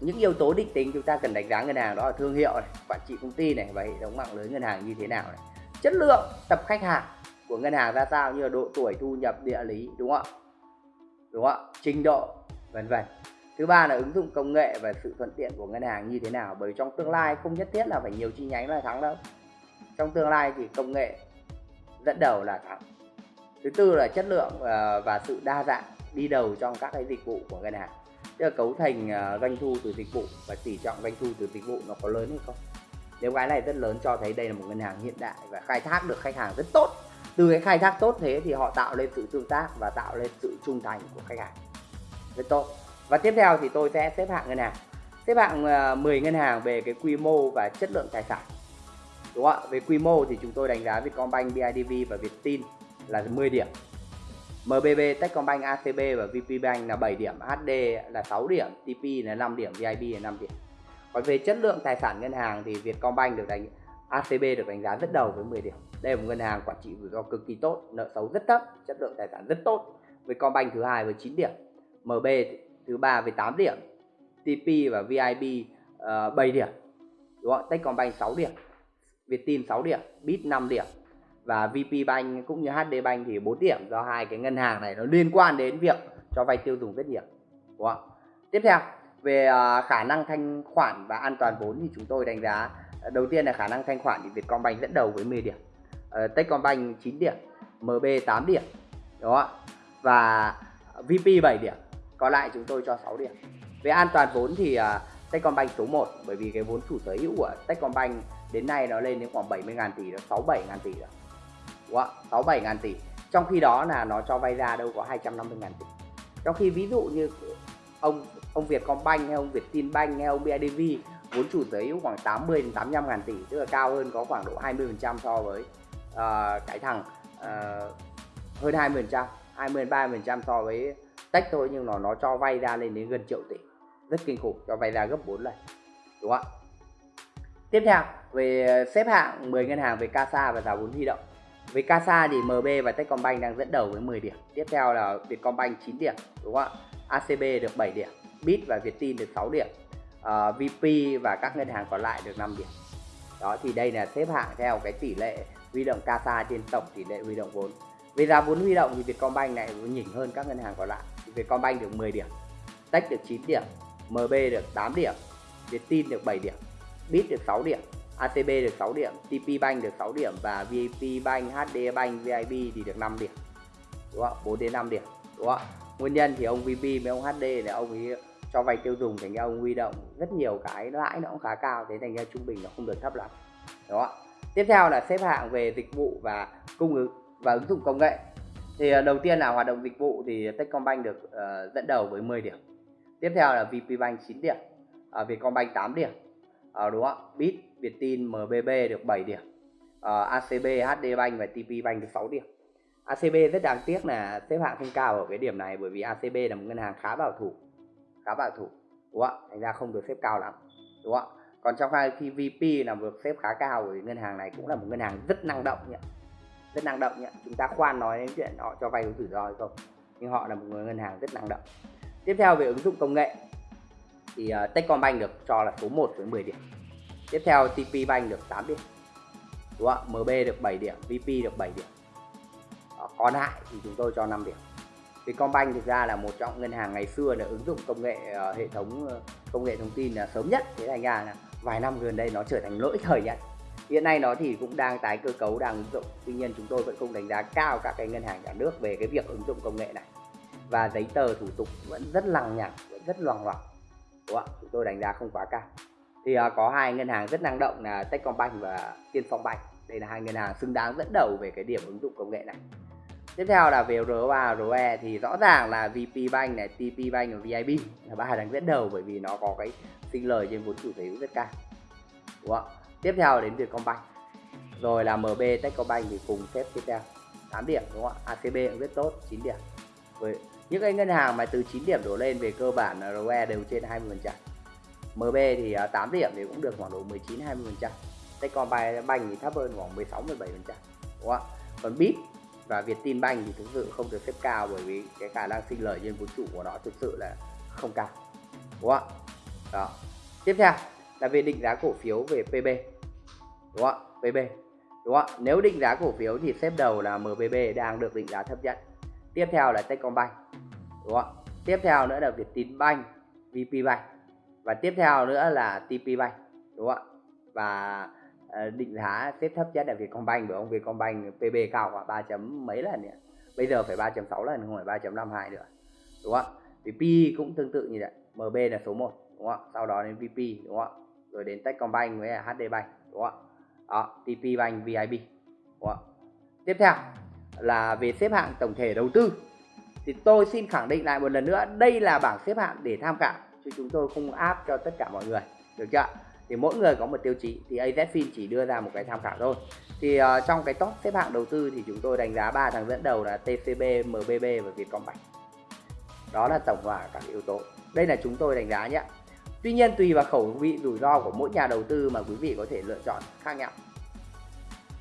những yếu tố định tính chúng ta cần đánh giá ngân hàng đó là thương hiệu này quản trị công ty này và hệ thống mạng lưới ngân hàng như thế nào này. Chất lượng tập khách hàng của ngân hàng ra sao, như là độ tuổi, thu nhập, địa lý, đúng không ạ? Đúng không ạ? Trình độ, vân vân. Thứ ba là ứng dụng công nghệ và sự thuận tiện của ngân hàng như thế nào? Bởi trong tương lai không nhất thiết là phải nhiều chi nhánh là thắng đâu. Trong tương lai thì công nghệ dẫn đầu là thắng. Thứ tư là chất lượng ờ, và sự đa dạng đi đầu trong các cái dịch vụ của ngân hàng. Tức là cấu thành ờ, doanh thu từ dịch vụ và tỷ trọng doanh thu từ dịch vụ nó có lớn hay không? Nếu cái này rất lớn cho thấy đây là một ngân hàng hiện đại và khai thác được khách hàng rất tốt từ cái khai thác tốt thế thì họ tạo lên sự tương tác và tạo lên sự trung thành của khách hàng. Rất tốt. Và tiếp theo thì tôi sẽ xếp hạng ngân hàng. Xếp hạng ờ, 10 ngân hàng về cái quy mô và chất lượng tài sản. Đúng không ạ? Về quy mô thì chúng tôi đánh giá Vietcombank, BIDV và Vietin là 10 điểm. MBB, Techcombank, ACB và VPBank là 7 điểm, HD là 6 điểm, TP là 5 điểm, VIB là 5 điểm. Còn về chất lượng tài sản ngân hàng thì Vietcombank được đánh ACB được đánh giá rất đầu với 10 điểm. Đây là một ngân hàng quản trị rủi ro cực kỳ tốt, nợ xấu rất thấp, chất lượng tài sản rất tốt. Vietcombank thứ hai với 9 điểm, MB thứ ba với 8 điểm, TP và VIB uh, ờ, 7 điểm. Đúng không? Techcombank 6 điểm, Vietin 6 điểm, Bit 5 điểm, và VP Bank cũng như HD Bank thì 4 điểm do hai cái ngân hàng này nó liên quan đến việc cho vay tiêu dùng rất nhiều đúng không? tiếp theo về ờ, khả năng thanh khoản và an toàn vốn thì chúng tôi đánh giá đầu tiên là khả năng thanh khoản thì Vietcombank dẫn đầu với 10 điểm uh, Techcombank 9 điểm MB 8 điểm đó và VP 7 điểm còn lại chúng tôi cho 6 điểm. Về an toàn vốn thì uh, Techcombank số 1 bởi vì cái vốn chủ sở hữu của Techcombank đến nay nó lên đến khoảng 70.000 tỷ đó 67.000 tỷ rồi. Đúng 67.000 tỷ. Trong khi đó là nó cho vay ra đâu có 250.000 tỷ. Trong khi ví dụ như ông ông Vietcombank hay ông Vietinbank hay ông BIDV vốn chủ sở hữu khoảng 80 đến 85 ngàn tỷ tức là cao hơn có khoảng độ 20% so với Ờ, uh, cái thằng uh, ờ, hơn 20 phần trăm 20 đến 30 phần trăm so với tech thôi nhưng nó nó cho vay ra lên đến gần triệu tỷ rất kinh khủng cho vay ra gấp 4 lần đúng không ạ tiếp theo về xếp hạng 10 ngân hàng về CASA và giá vốn huy động về CASA thì MB và Techcombank đang dẫn đầu với 10 điểm. Tiếp theo là Vietcombank 9 điểm, đúng không ạ? ACB được 7 điểm, Bit và Vietin được 6 điểm. Ờ, uh, VP và các ngân hàng còn lại được 5 điểm. Đó thì đây là xếp hạng theo cái tỷ lệ huy động CASA trên tổng tỷ lệ huy động vốn. Về giá vốn huy động thì Vietcombank này nhỉnh hơn các ngân hàng còn lại. Vietcombank được 10 điểm, Tech được 9 điểm, MB được 8 điểm, Vietin được 7 điểm, Bit được 6 điểm, ACB được 6 điểm, TP Bank được 6 điểm và VPBank, Bank, HD Bank, VIP thì được 5 điểm. Đúng không? 4 đến 5 điểm. Đúng không? Nguyên nhân thì ông VP với ông HD là ông ấy cho vay tiêu dùng thành ra ông huy động rất nhiều cái lãi nó cũng khá cao thế thành ra trung bình nó không được thấp lắm. Đúng không? Tiếp theo là xếp hạng về dịch vụ và cung ứng và ứng dụng công nghệ. Thì à, đầu tiên là hoạt động dịch vụ thì Techcombank được uh, dẫn đầu với 10 điểm. Tiếp theo là VPBank 9 điểm, uh, Vietcombank 8 điểm, uh, đúng không? Bit Vietin MBB được 7 điểm uh, ACB HDBank và TPBank được 6 điểm ACB rất đáng tiếc là xếp hạng không cao ở cái điểm này bởi vì ACB là một ngân hàng khá bảo thủ khá bảo thủ đúng không thành ra không được xếp cao lắm đúng không còn trong khi VP là được xếp khá cao bởi ngân hàng này cũng là một ngân hàng rất năng động nhỉ. Rất năng động nhỉ. Chúng ta khoan nói đến chuyện họ cho vay có rủi ro hay không nhưng họ là một ngân hàng rất năng động. Tiếp theo về ứng dụng công nghệ thì uh, Techcombank được cho là số 1 với 10 điểm. Tiếp theo TP Bank được 8 điểm đúng không MB được 7 điểm VP được 7 điểm. Đó, còn lại thì chúng tôi cho 5 điểm. Vietcombank thực ra là một trong ngân hàng ngày xưa là ứng dụng công nghệ uh, hệ thống uh, công nghệ thông tin là sớm nhất. Thế thành ra là vài năm gần đây nó trở thành lỗi thời nhất hiện nay nó thì cũng đang tái cơ cấu đang ứng dụng. Tuy nhiên chúng tôi vẫn không đánh giá cao các cái ngân hàng nhà nước về cái việc ứng dụng công nghệ này. Và giấy tờ thủ tục vẫn rất lằng nhằng vẫn rất loằng ngoằng. Đúng không chúng tôi đánh giá không quá cao. Thì uh, có hai ngân hàng rất năng động là Techcombank và Tiên Phong Bank. Đây là hai ngân hàng xứng đáng dẫn đầu về cái điểm ứng dụng công nghệ này. Tiếp theo là về ROA ROE thì rõ ràng là VP Bank này TP Bank và VIB là ba hàng dẫn đầu bởi vì nó có cái sinh lời trên vốn chủ sở hữu rất cao. Đúng không? Tiếp theo đến Vietcombank rồi là MB Techcombank thì cùng xếp tiếp theo. 8 điểm, đúng không ạ? ACB cũng rất tốt 9 điểm. Với những cái ngân hàng mà từ 9 điểm đổ lên về cơ bản là ROE đều trên 20 phần trăm. MB thì à, 8 điểm thì cũng được khoảng độ 19 20 phần trăm. Techcombank thì thấp hơn khoảng 16 17 phần trăm. Đúng không ạ? Còn BIP và Vietinbank thì thực sự không được xếp cao bởi vì cái khả năng sinh lời trên vốn chủ của nó thực sự là không cao. Đúng không ạ? Đó. Tiếp theo, là về định giá cổ phiếu về PB đúng không ạ? PB đúng không ạ? Nếu định giá cổ phiếu thì xếp đầu là MBB đang được định giá thấp nhất. Tiếp theo là Techcombank. Đúng không ạ? Tiếp theo nữa là Vietinbank VP Bank và tiếp theo nữa là TP Bank. Đúng không ạ? Và ờ, định giá xếp thấp nhất là Vietcombank, bởi ông Vietcombank PB cao khoảng 3 chấm mấy lần nữa bây giờ phải 3.6 lần, không phải 3.52 nữa. Đúng không ạ? Thì P cũng tương tự như vậy. MB là số 1 đúng không ạ? Sau đó đến VP đúng không ạ? Rồi đến Techcombank với HD Bank đúng không ạ? Đó TP Bank VIB đúng không ạ? Tiếp theo là về xếp hạng tổng thể đầu tư. Thì tôi xin khẳng định lại một lần nữa đây là bảng xếp hạng để tham khảo chứ chúng tôi không áp cho tất cả mọi người được chưa thì mỗi người có một tiêu chí thì AZFIN chỉ đưa ra một cái tham khảo thôi. Thì uh, trong cái top xếp hạng đầu tư thì chúng tôi đánh giá ba thằng dẫn đầu là TCB, MBB và Vietcombank. Đó là tổng hòa các yếu tố. Đây là chúng tôi đánh giá nhé. Tuy nhiên tùy vào khẩu vị rủi ro của mỗi nhà đầu tư mà quý vị có thể lựa chọn khác nhau.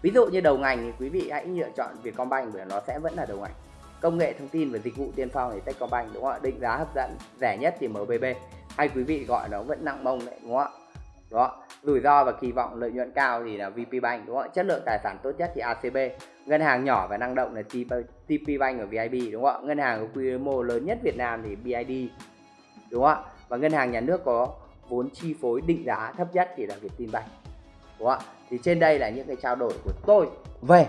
Ví dụ như đầu ngành thì quý vị hãy lựa chọn Vietcombank bởi nó sẽ vẫn là đầu ngành. Công nghệ thông tin và dịch vụ tiên phong thì Techcombank đúng không ạ? Định giá hấp dẫn, rẻ nhất thì MBB. Hay quý vị gọi nó vẫn nặng mông đấy đúng không ạ? Đó, rủi ro và kỳ vọng lợi nhuận cao thì là VP Bank đúng không ạ? Chất lượng tài sản tốt nhất thì ACB. Ngân hàng nhỏ và năng động là TP Bank ở VIB đúng không ạ? Ngân hàng có quy mô lớn nhất Việt Nam thì BID đúng không ạ? Và ngân hàng nhà nước có vốn chi phối định giá thấp nhất thì là Vietinbank. Đúng không ạ? Thì trên đây là những cái trao đổi của tôi về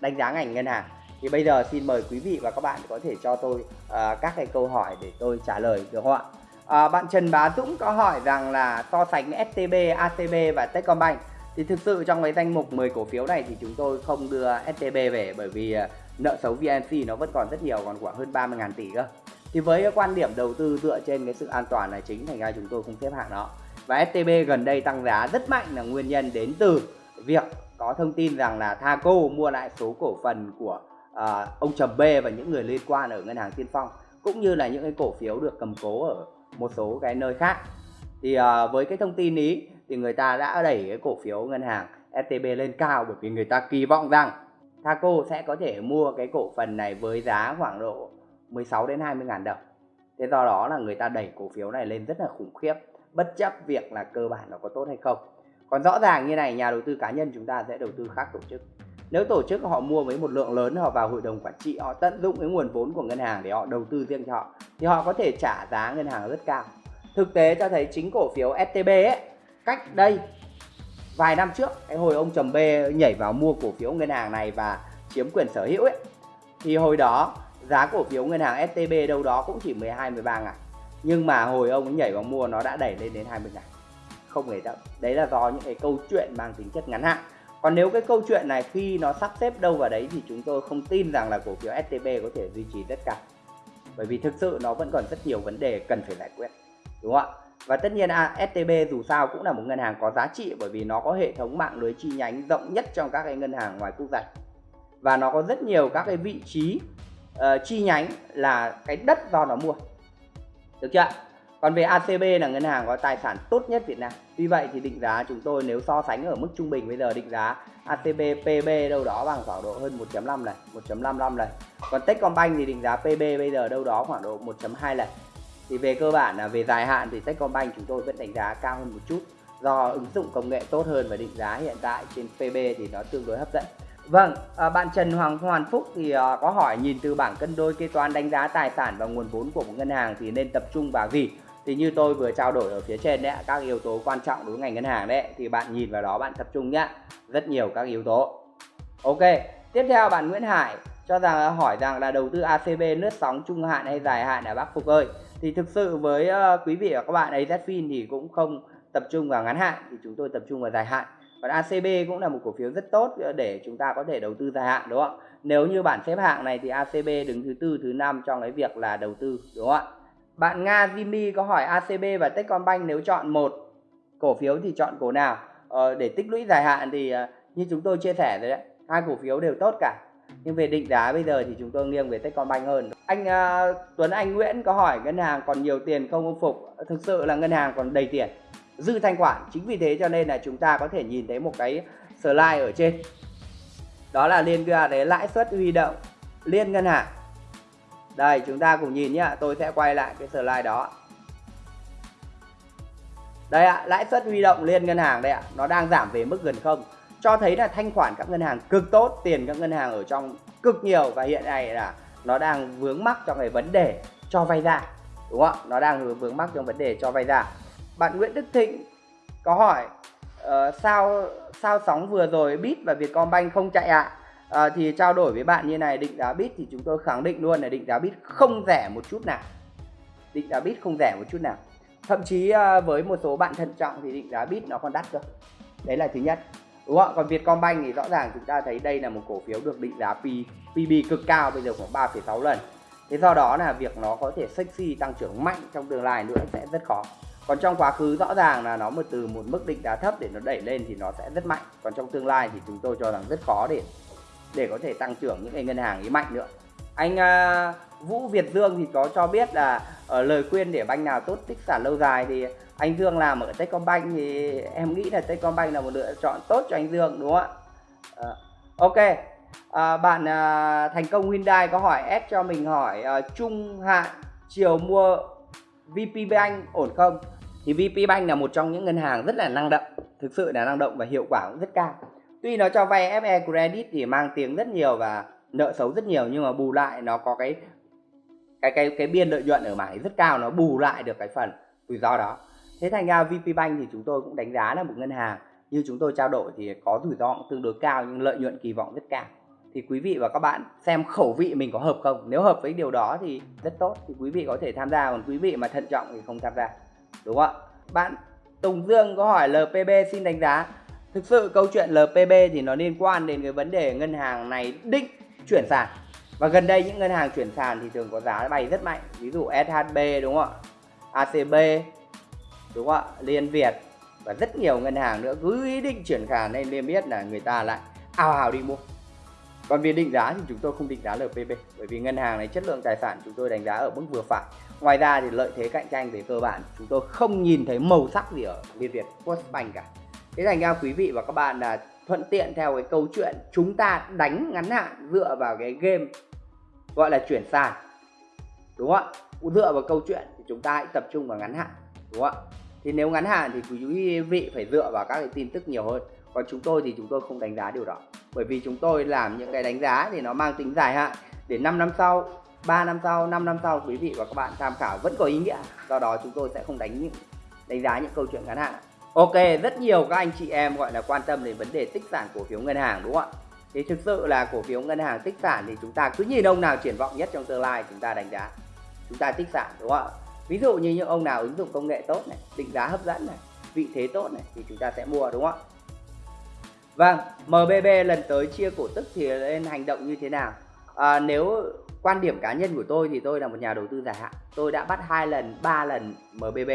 đánh giá ngành ngân hàng. Thì bây giờ xin mời quý vị và các bạn có thể cho tôi uh, các cái câu hỏi để tôi trả lời được không ạ? Uh, bạn Trần Bá Dũng có hỏi rằng là so sánh STB, ACB và Techcombank. Thì thực sự trong cái danh mục 10 cổ phiếu này thì chúng tôi không đưa STB về bởi vì uh, nợ xấu VNC nó vẫn còn rất nhiều còn khoảng hơn 30.000 tỷ cơ thì với cái quan điểm đầu tư dựa trên cái sự an toàn là chính thành ra chúng tôi không xếp hạng nó và STB gần đây tăng giá rất mạnh là nguyên nhân đến từ việc có thông tin rằng là Thaco mua lại số cổ phần của uh, ông Trầm B và những người liên quan ở ngân hàng Tiên Phong cũng như là những cái cổ phiếu được cầm cố ở một số cái nơi khác. Thì uh, với cái thông tin ý thì người ta đã đẩy cái cổ phiếu ngân hàng STB lên cao bởi vì người ta kỳ vọng rằng Thaco sẽ có thể mua cái cổ phần này với giá khoảng độ 16 đến 20 ngàn đồng. Thế do đó là người ta đẩy cổ phiếu này lên rất là khủng khiếp, bất chấp việc là cơ bản nó có tốt hay không. Còn rõ ràng như này, nhà đầu tư cá nhân chúng ta sẽ đầu tư khác tổ chức. Nếu tổ chức họ mua với một lượng lớn, họ vào hội đồng quản trị, họ tận dụng cái nguồn vốn của ngân hàng để họ đầu tư riêng cho họ, thì họ có thể trả giá ngân hàng rất cao. Thực tế cho thấy chính cổ phiếu STB ấy, cách đây vài năm trước, cái hồi ông trầm B nhảy vào mua cổ phiếu ngân hàng này và chiếm quyền sở hữu ấy, thì hồi đó giá cổ phiếu ngân hàng STB đâu đó cũng chỉ 12 13 ngàn. Nhưng mà hồi ông ấy nhảy vào mua nó đã đẩy lên đến 20 ngàn. Không hề đâu đấy là do những cái câu chuyện mang tính chất ngắn hạn. Còn nếu cái câu chuyện này khi nó sắp xếp đâu vào đấy thì chúng tôi không tin rằng là cổ phiếu STB có thể duy trì tất cả bởi vì thực sự nó vẫn còn rất nhiều vấn đề cần phải giải quyết. Đúng không ạ? Và tất nhiên à, STB dù sao cũng là một ngân hàng có giá trị bởi vì nó có hệ thống mạng lưới chi nhánh rộng nhất trong các cái ngân hàng ngoài quốc gia. Và nó có rất nhiều các cái vị trí uh, chi nhánh là cái đất do nó mua. Được chưa còn về ACB là ngân hàng có tài sản tốt nhất Việt Nam. Tuy vậy thì định giá chúng tôi nếu so sánh ở mức trung bình bây giờ định giá ACB PB đâu đó bằng khoảng độ hơn 1.5 lần 1.55 lần còn Techcombank thì định giá PB bây giờ đâu đó khoảng độ 1.2 lần thì về cơ bản là về dài hạn thì Techcombank chúng tôi vẫn đánh giá cao hơn một chút. Do ứng dụng công nghệ tốt hơn và định giá hiện tại trên PB thì nó tương đối hấp dẫn. Vâng, à, bạn Trần Hoàng Hoàn Phúc thì à, có hỏi nhìn từ bảng cân đôi kế toán đánh giá tài sản và nguồn vốn của một ngân hàng thì nên tập trung vào gì? Thì như tôi vừa trao đổi ở phía trên đấy, các yếu tố quan trọng đối với ngành ngân hàng đấy thì bạn nhìn vào đó bạn tập trung nhá. Rất nhiều các yếu tố. Ok, tiếp theo bạn Nguyễn Hải cho rằng à, hỏi rằng là đầu tư ACB lướt sóng trung hạn hay dài hạn ở Bắc Phục ơi. Thì thực sự với uh, quý vị và các bạn ấy zfin thì cũng không tập trung vào ngắn hạn thì chúng tôi tập trung vào dài hạn còn ACB cũng là một cổ phiếu rất tốt ờ, để chúng ta có thể đầu tư dài hạn đúng không nếu như bản xếp hạng này thì ACB đứng thứ tư thứ năm trong cái việc là đầu tư đúng không ạ? Bạn Nga Jimmy có hỏi ACB và Techcombank nếu chọn một cổ phiếu thì chọn cổ nào? Ờ, để tích lũy dài hạn thì ờ, như chúng tôi chia sẻ rồi đấy hai cổ phiếu đều tốt cả. Nhưng về định giá bây giờ thì chúng tôi nghiêng về Techcombank hơn. Anh uh, Tuấn Anh Nguyễn có hỏi ngân hàng còn nhiều tiền không ông Phục? Thực sự là ngân hàng còn đầy tiền dư thanh khoản. Chính vì thế cho nên là chúng ta có thể nhìn thấy một cái slide ở trên. Đó là liên quan đến lãi suất huy động liên ngân hàng. Đây, chúng ta cùng nhìn nhá, tôi sẽ quay lại cái slide đó. Đây ạ, lãi suất huy động liên ngân hàng đây ạ, nó đang giảm về mức gần không. Cho thấy là thanh khoản các ngân hàng cực tốt, tiền các ngân hàng ở trong cực nhiều và hiện nay là nó đang vướng mắc trong cái vấn đề cho vay ra. Đúng không ạ? Nó đang vướng mắc trong vấn đề cho vay ra bạn Nguyễn Đức Thịnh có hỏi uh, sao sao sóng vừa rồi bit và Vietcombank không chạy ạ? À? uh, thì trao đổi với bạn như này định giá bit thì chúng tôi khẳng định luôn là định giá bit không rẻ một chút nào. Định giá bit không rẻ một chút nào. Thậm chí uh, với một số bạn thận trọng thì định giá bit nó còn đắt cơ. Đấy là thứ nhất. Đúng không còn Vietcombank thì rõ ràng chúng ta thấy đây là một cổ phiếu được định giá P, PB cực cao bây giờ khoảng 3,6 lần. Thế do đó là việc nó có thể sexy tăng trưởng mạnh trong tương lai nữa sẽ rất khó còn trong quá khứ rõ ràng là nó một từ một mức định giá thấp để nó đẩy lên thì nó sẽ rất mạnh. Còn trong tương lai thì chúng tôi cho rằng rất khó để để có thể tăng trưởng những cái ngân hàng ấy mạnh nữa. Anh uh, Vũ Việt Dương thì có cho biết là ở lời khuyên để banh nào tốt tích sản lâu dài thì anh Dương làm ở Techcombank thì em nghĩ là Techcombank là một lựa chọn tốt cho anh Dương đúng không ạ? Uh, ok. À, bạn uh, thành công Hyundai có hỏi ép cho mình hỏi uh, trung hạn chiều mua VP Bank ổn không? Thì VP Bank là một trong những ngân hàng rất là năng động, thực sự là năng động và hiệu quả cũng rất cao. Tuy nó cho vay FE credit thì mang tiếng rất nhiều và nợ xấu rất nhiều, nhưng mà bù lại nó có cái cái cái cái biên lợi nhuận ở mảng rất cao, nó bù lại được cái phần rủi ro đó. Thế thành ra VP Bank thì chúng tôi cũng đánh giá là một ngân hàng như chúng tôi trao đổi thì có rủi ro tương đối cao, nhưng lợi nhuận kỳ vọng rất cao. Thì quý vị và các bạn xem khẩu vị mình có hợp không? Nếu hợp với điều đó thì rất tốt, thì quý vị có thể tham gia, còn quý vị mà thận trọng thì không tham gia đúng không ạ? Bạn Tùng Dương có hỏi LPB xin đánh giá. Thực sự câu chuyện LPB thì nó liên quan đến cái vấn đề ngân hàng này định chuyển sàn. Và gần đây những ngân hàng chuyển sàn thì thường có giá bay rất mạnh. Ví dụ SHB đúng không ạ? ACB đúng không ạ? Liên Việt. Và rất nhiều ngân hàng nữa cứ ý định chuyển sàn nên liên biết là người ta lại ào ào đi mua. Còn về định giá thì chúng tôi không định giá LPB bởi vì ngân hàng này chất lượng tài sản chúng tôi đánh giá ở mức vừa phải ngoài ra thì lợi thế cạnh tranh về cơ bản, chúng tôi không nhìn thấy màu sắc gì ở Liên Việt Postbank cả. Thế thành ra quý vị và các bạn là thuận tiện theo cái câu chuyện chúng ta đánh ngắn hạn dựa vào cái game gọi là chuyển sàn, đúng không ạ? Dựa vào câu chuyện thì chúng ta hãy tập trung vào ngắn hạn, đúng không ạ? Thì nếu ngắn hạn thì quý vị phải dựa vào các cái tin tức nhiều hơn. Còn chúng tôi thì chúng tôi không đánh giá điều đó, bởi vì chúng tôi làm những cái đánh giá thì nó mang tính dài hạn. Để 5 năm sau 3 năm sau 5 năm sau quý vị và các bạn tham khảo vẫn có ý nghĩa. Do đó chúng tôi sẽ không đánh những đánh giá những câu chuyện ngắn hạn. Ok rất nhiều các anh chị em gọi là quan tâm đến vấn đề tích sản cổ phiếu ngân hàng đúng không ạ? Thì thực sự là cổ phiếu ngân hàng tích sản thì chúng ta cứ nhìn ông nào triển vọng nhất trong tương lai chúng ta đánh giá. Chúng ta tích sản đúng không ạ? Ví dụ như những ông nào ứng dụng công nghệ tốt này định giá hấp dẫn này vị thế tốt này thì chúng ta sẽ mua đúng không ạ? Vâng, MBB lần tới chia cổ tức thì nên hành động như thế nào? À, nếu quan điểm cá nhân của tôi thì tôi là một nhà đầu tư dài hạn. Tôi đã bắt hai lần, ba lần MBB.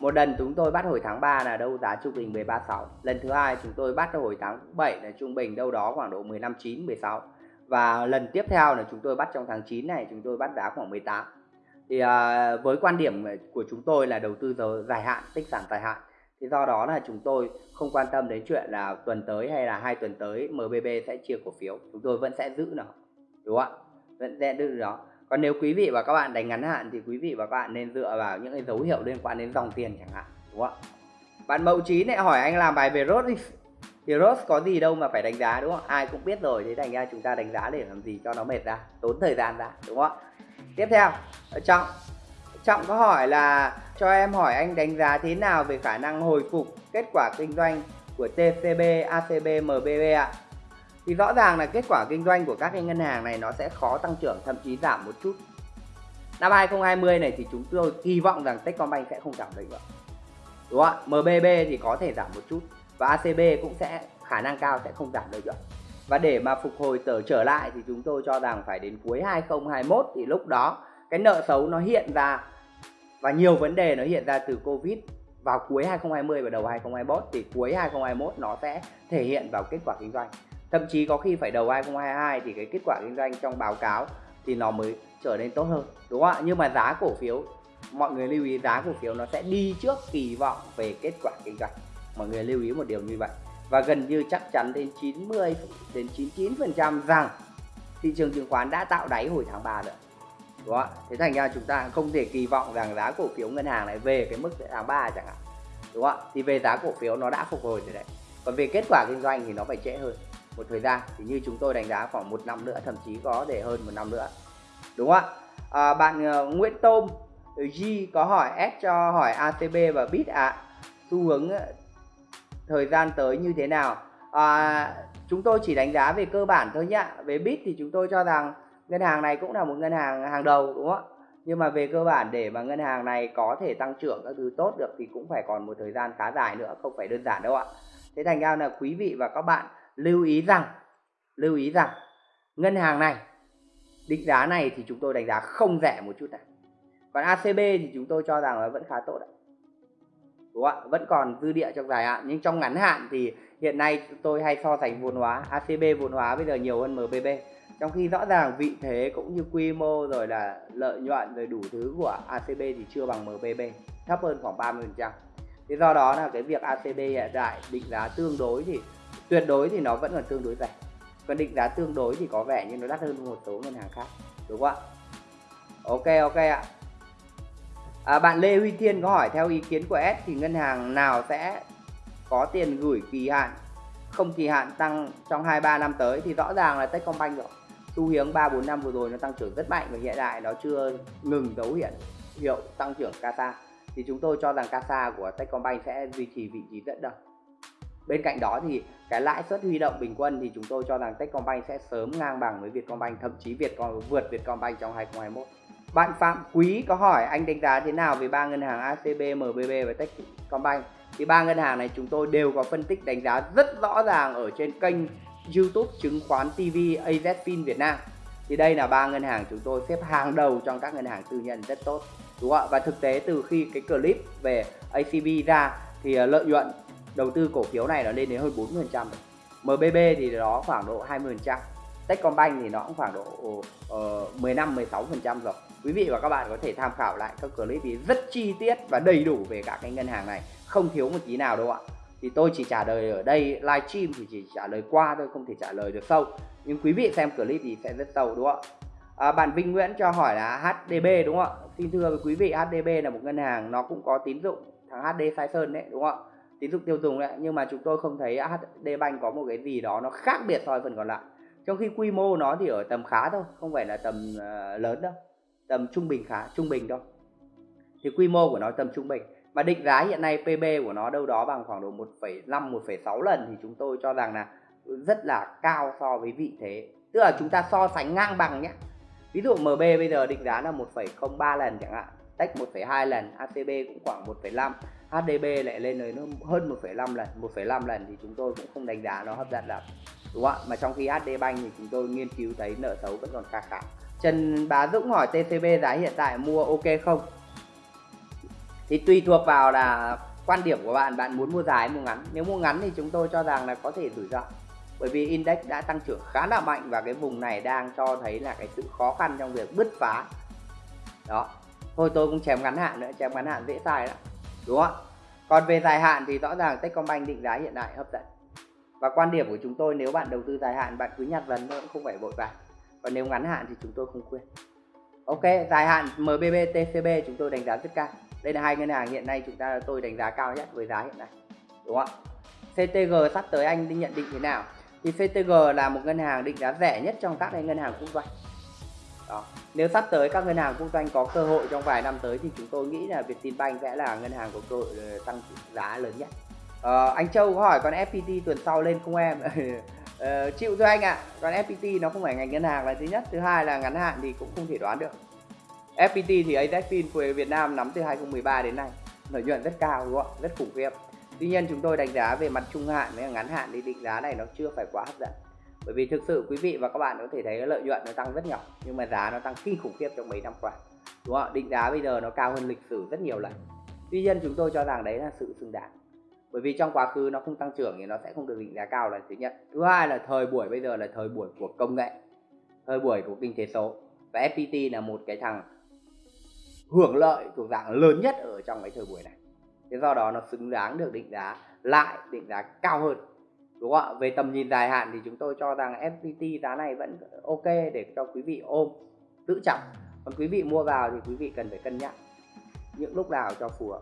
Một lần chúng tôi bắt hồi tháng 3 là đâu giá trung bình 136. Lần thứ hai chúng tôi bắt hồi tháng 7 là trung bình đâu đó khoảng độ 15 9 16. Và lần tiếp theo là chúng tôi bắt trong tháng 9 này chúng tôi bắt giá khoảng 18. Thì à, với quan điểm của chúng tôi là đầu tư dài hạn, tích sản dài hạn thì do đó là chúng tôi không quan tâm đến chuyện là tuần tới hay là hai tuần tới MBB sẽ chia cổ phiếu chúng tôi vẫn sẽ giữ nó đúng không ạ vẫn sẽ đưa đó. Còn nếu quý vị và các bạn đánh ngắn hạn thì quý vị và các bạn nên dựa vào những cái dấu hiệu liên quan đến dòng tiền chẳng hạn đúng không ạ? Bạn mậu trí lại hỏi anh làm bài về rốt đi. Thì rốt có gì đâu mà phải đánh giá đúng không ai cũng biết rồi thế thành ra chúng ta đánh giá để làm gì cho nó mệt ra tốn thời gian ra đúng không ạ? Tiếp theo trọng. Trọng có hỏi là cho em hỏi anh đánh giá thế nào về khả năng hồi phục kết quả kinh doanh của TCB, ACB, MBB ạ? Thì rõ ràng là kết quả kinh doanh của các cái ngân hàng này nó sẽ khó tăng trưởng, thậm chí giảm một chút. Năm 2020 này thì chúng tôi kỳ vọng rằng Techcombank sẽ không giảm lợi nhuận đúng không ạ? MBB thì có thể giảm một chút và ACB cũng sẽ, khả năng cao sẽ không giảm lợi nhuận và để mà phục hồi trở trở lại thì chúng tôi cho rằng phải đến cuối 2021 thì lúc đó cái nợ xấu nó hiện ra và nhiều vấn đề nó hiện ra từ Covid vào cuối 2020 và đầu 2021 thì cuối 2021 nó sẽ thể hiện vào kết quả kinh doanh thậm chí có khi phải đầu 2022 thì cái kết quả kinh doanh trong báo cáo thì nó mới trở nên tốt hơn, đúng không ạ? Nhưng mà giá cổ phiếu, mọi người lưu ý giá cổ phiếu nó sẽ đi trước kỳ vọng về kết quả kinh doanh. Mọi người lưu ý một điều như vậy. Và gần như chắc chắn đến 90 đến 99 phần trăm rằng thị trường chứng khoán đã tạo đáy hồi tháng 3 rồi, đúng không ạ? Thế thành ra chúng ta không thể kỳ vọng rằng giá cổ phiếu ngân hàng lại về cái mức tháng 3 chẳng hạn, đúng không ạ? Thì về giá cổ phiếu nó đã phục hồi rồi đấy. Còn về kết quả kinh doanh thì nó phải trễ hơn một thời gian. Thì như chúng tôi đánh giá khoảng một năm nữa thậm chí có để hơn một năm nữa. Đúng không ạ? À, bạn uh, Nguyễn Tôm ừ, G có hỏi S cho hỏi ATB và BIT ạ. À. xu hướng ờ, thời gian tới như thế nào? À, chúng tôi chỉ đánh giá về cơ bản thôi nhá. Về BIT thì chúng tôi cho rằng ngân hàng này cũng là một ngân hàng hàng đầu đúng không ạ? Nhưng mà về cơ bản để mà ngân hàng này có thể tăng trưởng các thứ tốt được thì cũng phải còn một thời gian khá dài nữa không phải đơn giản đâu ạ. Thế thành ra là quý vị và các bạn lưu ý rằng, lưu ý rằng, ngân hàng này, định giá này thì chúng tôi đánh giá không rẻ một chút nào. Còn ACB thì chúng tôi cho rằng là vẫn khá tốt đấy đúng không ạ, vẫn còn dư địa trong dài hạn, nhưng trong ngắn hạn thì hiện nay tôi hay so sánh vốn hóa ACB vốn hóa bây giờ nhiều hơn MBB trong khi rõ ràng vị thế cũng như quy mô rồi là lợi nhuận rồi đủ thứ của ACB thì chưa bằng MBB thấp hơn khoảng 30 phần trăm. Thế do đó là cái việc ACB hiện tại định giá tương đối thì tuyệt đối thì nó vẫn còn tương đối rẻ. Còn định giá tương đối thì có vẻ như nó đắt hơn một số ngân hàng khác đúng không ạ? Ok ok ạ. À, bạn Lê Huy Thiên có hỏi theo ý kiến của S thì ngân hàng nào sẽ có tiền gửi kỳ hạn? Không kỳ hạn tăng trong 2-3 năm tới thì rõ ràng là Techcombank rồi. Xu hướng 3 4 năm vừa rồi nó tăng trưởng rất mạnh và hiện tại nó chưa ngừng dấu hiện hiệu tăng trưởng CASA thì chúng tôi cho rằng CASA của Techcombank sẽ duy trì vị trí dẫn đầu bên cạnh đó thì cái lãi suất huy động bình quân thì chúng tôi cho rằng Techcombank sẽ sớm ngang bằng với Vietcombank thậm chí Vietcom vượt Vietcombank trong 2021 bạn Phạm Quý có hỏi anh đánh giá thế nào về ba ngân hàng ACB, MBB và Techcombank? Thì ba ngân hàng này chúng tôi đều có phân tích đánh giá rất rõ ràng ở trên kênh YouTube chứng khoán TV AZFIN Việt Nam. Thì đây là ba ngân hàng chúng tôi xếp hàng đầu trong các ngân hàng tư nhân rất tốt đúng không ạ? Và thực tế từ khi cái clip về ACB ra thì ờ, lợi nhuận đầu tư cổ phiếu này nó lên đến hơn 40% trăm, MBB thì nó khoảng độ 20% Techcombank thì nó cũng khoảng độ uh, 15 16% rồi. Quý vị và các bạn có thể tham khảo lại các clip thì rất chi tiết và đầy đủ về các cái ngân hàng này. Không thiếu một tí nào đâu ạ. Thì tôi chỉ trả lời ở đây live stream thì chỉ trả lời qua thôi không thể trả lời được sâu. Nhưng quý vị xem clip thì sẽ rất sâu đúng không ạ? À, bạn Vinh Nguyễn cho hỏi là HDB đúng không ạ? Xin thưa với quý vị HDB là một ngân hàng nó cũng có tín dụng thằng HD Sai Sơn đấy đúng không ạ? Tín dụng tiêu dùng đấy nhưng mà chúng tôi không thấy HD Bank có một cái gì đó nó khác biệt so với phần còn lại. Trong khi quy mô nó thì ở tầm khá thôi không phải là tầm uh, lớn đâu. Tầm trung bình khá trung bình thôi. Thì quy mô của nó tầm trung bình. Và định giá hiện nay PB của nó đâu đó bằng khoảng độ 1,5 1,6 lần thì chúng tôi cho rằng là rất là cao so với vị thế. Tức là chúng ta so sánh ngang bằng nhé. Ví dụ MB bây giờ định giá là 1,03 lần chẳng hạn Tech 1,2 lần ACB cũng khoảng 1,5 HDB lại lên tới hơn 1,5 lần 1,5 lần thì chúng tôi cũng không đánh giá nó hấp dẫn lắm đúng không ạ? Mà trong khi HD Bank thì chúng tôi nghiên cứu thấy nợ xấu vẫn còn khá khá. Trần Bá Dũng hỏi TCB giá hiện tại mua ok không? Thì tùy thuộc vào là quan điểm của bạn bạn muốn mua dài mua ngắn. Nếu mua ngắn thì chúng tôi cho rằng là có thể rủi ro bởi vì index đã tăng trưởng khá là mạnh và cái vùng này đang cho thấy là cái sự khó khăn trong việc bứt phá. Đó thôi tôi cũng chém ngắn hạn nữa chém ngắn hạn dễ sai đó đúng không ạ. còn về dài hạn thì rõ ràng Techcombank định giá hiện tại hấp dẫn. Và quan điểm của chúng tôi nếu bạn đầu tư dài hạn, bạn cứ nhặt dần thôi không phải vội vàng. Còn nếu ngắn hạn thì chúng tôi không khuyên. Ok, dài hạn MBB TCB chúng tôi đánh giá rất cao. Đây là hai ngân hàng hiện nay chúng ta, tôi đánh giá cao nhất với giá hiện nay. Đúng không ạ? CTG sắp tới anh đi nhận định thế nào? Thì CTG là một ngân hàng định giá rẻ nhất trong các ngân hàng quốc doanh đó. Nếu sắp tới các ngân hàng quốc doanh có cơ hội trong vài năm tới thì chúng tôi nghĩ là Vietinbank sẽ là ngân hàng có cơ hội ờ, tăng giá lớn nhất. Ờ, anh Châu có hỏi còn FPT tuần sau lên không em? (laughs) ờ, chịu thôi anh ạ. À. Còn FPT nó không phải ngành ngân hàng là thứ nhất, thứ hai là ngắn hạn thì cũng không thể đoán được. FPT thì AZFIN của Việt Nam nắm từ 2013 đến nay lợi nhuận rất cao đúng không? Rất khủng khiếp. Tuy nhiên chúng tôi đánh giá về mặt trung hạn với ngắn hạn thì định giá này nó chưa phải quá hấp dẫn bởi vì thực sự quý vị và các bạn có thể thấy lợi nhuận nó tăng rất nhỏ, nhưng mà giá nó tăng kinh khủng khiếp trong mấy năm qua, đúng không định giá bây giờ nó cao hơn lịch sử rất nhiều lần. Tuy nhiên chúng tôi cho rằng đấy là sự xứng đáng. Bởi vì trong quá khứ nó không tăng trưởng thì nó sẽ không được định giá cao là thứ nhất. Thứ hai là thời buổi bây giờ là thời buổi của công nghệ, thời buổi của kinh tế số. Và FPT là một cái thằng hưởng lợi thuộc dạng lớn nhất ở trong cái thời buổi này. Thế do đó nó xứng đáng được định giá lại, định giá cao hơn đúng không ạ? Về tầm nhìn dài hạn thì chúng tôi cho rằng FPT giá này vẫn ok để cho quý vị ôm giữ trọng còn quý vị mua vào thì quý vị cần phải cân nhắc những lúc nào cho phù hợp.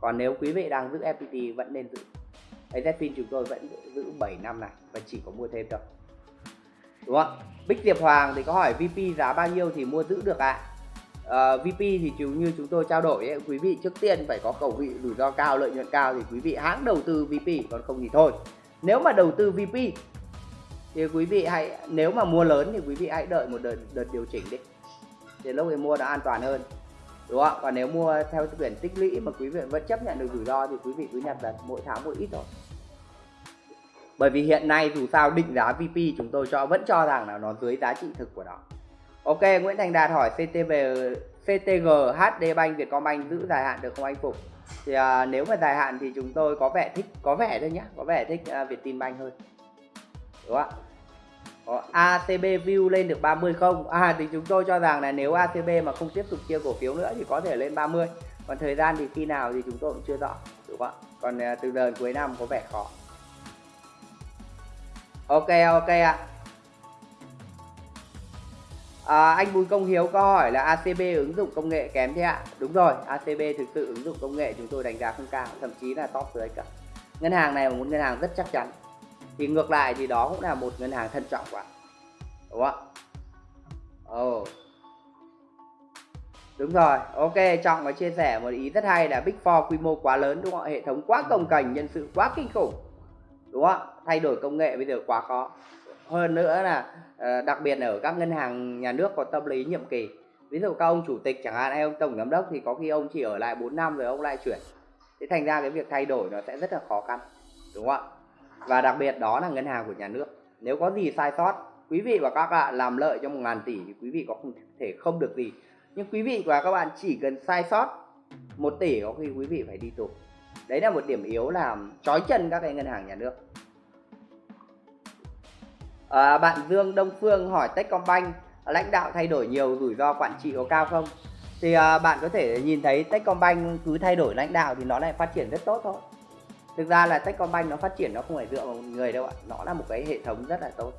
Còn nếu quý vị đang giữ FPT vẫn nên giữ. AZFIN chúng tôi vẫn giữ 7 năm này và chỉ có mua thêm thôi. Đúng không Bích Diệp Hoàng thì có hỏi VP giá bao nhiêu thì mua giữ được ạ? Ờ, à? uh, VP thì chú như chúng tôi trao đổi ấy, quý vị trước tiên phải có cầu vị rủi ro cao lợi nhuận cao thì quý vị hãng đầu tư VP còn không thì thôi nếu mà đầu tư VP thì quý vị hãy nếu mà mua lớn thì quý vị hãy đợi một đợt, đợt điều chỉnh đi. Thì lúc ấy mua nó an toàn hơn đúng không còn nếu mua theo quyển tích lũy mà quý vị vẫn chấp nhận được rủi ro thì quý vị cứ nhặt là mỗi tháng một ít thôi. Bởi vì hiện nay dù sao định giá VP chúng tôi cho vẫn cho rằng là nó dưới giá trị thực của nó. Ok Nguyễn Thành Đạt hỏi CTV CTG HD Bank Vietcombank giữ dài hạn được không anh Phục thì à, nếu mà dài hạn thì chúng tôi có vẻ thích có vẻ thôi nhá có vẻ thích à, Vietinbank hơn. Đúng không ạ? Có view lên được 30 không? À thì chúng tôi cho rằng là nếu ATB mà không tiếp tục chia cổ phiếu nữa thì có thể lên 30 còn thời gian thì khi nào thì chúng tôi cũng chưa rõ đúng không ạ? Còn à, từ đợt cuối năm có vẻ khó. Ok ok ạ. à. À, anh Bùi Công Hiếu có hỏi là ACB ứng dụng công nghệ kém thế ạ? Đúng rồi, ACB thực sự ứng dụng công nghệ chúng tôi đánh giá không cao, thậm chí là top dưới cả. Ngân hàng này là một ngân hàng rất chắc chắn. Thì ngược lại thì đó cũng là một ngân hàng thân trọng quá. Đúng không Ồ. Oh. Đúng rồi, ok, Trọng có chia sẻ một ý rất hay là Big Four quy mô quá lớn đúng không ạ? Hệ thống quá cồng cành, nhân sự quá kinh khủng. Đúng không ạ? Thay đổi công nghệ bây giờ quá khó hơn nữa là Ờ, đặc biệt là ở các ngân hàng nhà nước có tâm lý nhiệm kỳ. Ví dụ các ông chủ tịch chẳng hạn hay ông tổng giám đốc thì có khi ông chỉ ở lại 4 năm rồi ông lại chuyển. Thế thành ra cái việc thay đổi nó sẽ rất là khó khăn, đúng không ạ? Và đặc biệt đó là ngân hàng của nhà nước. Nếu có gì sai sót, quý vị và các bạn làm lợi cho một ngàn tỷ thì quý vị có không thể không được gì. Nhưng quý vị và các bạn chỉ cần sai sót một tỷ có khi quý vị phải đi tù. Đấy là một điểm yếu làm trói chân các cái ngân hàng nhà nước à, bạn Dương Đông Phương hỏi Techcombank lãnh đạo thay đổi nhiều rủi ro quản trị có cao không? Thì à, bạn có thể nhìn thấy Techcombank cứ thay đổi lãnh đạo thì nó lại phát triển rất tốt thôi. Thực ra là Techcombank nó phát triển nó không phải dựa vào một người đâu ạ nó là một cái hệ thống rất là tốt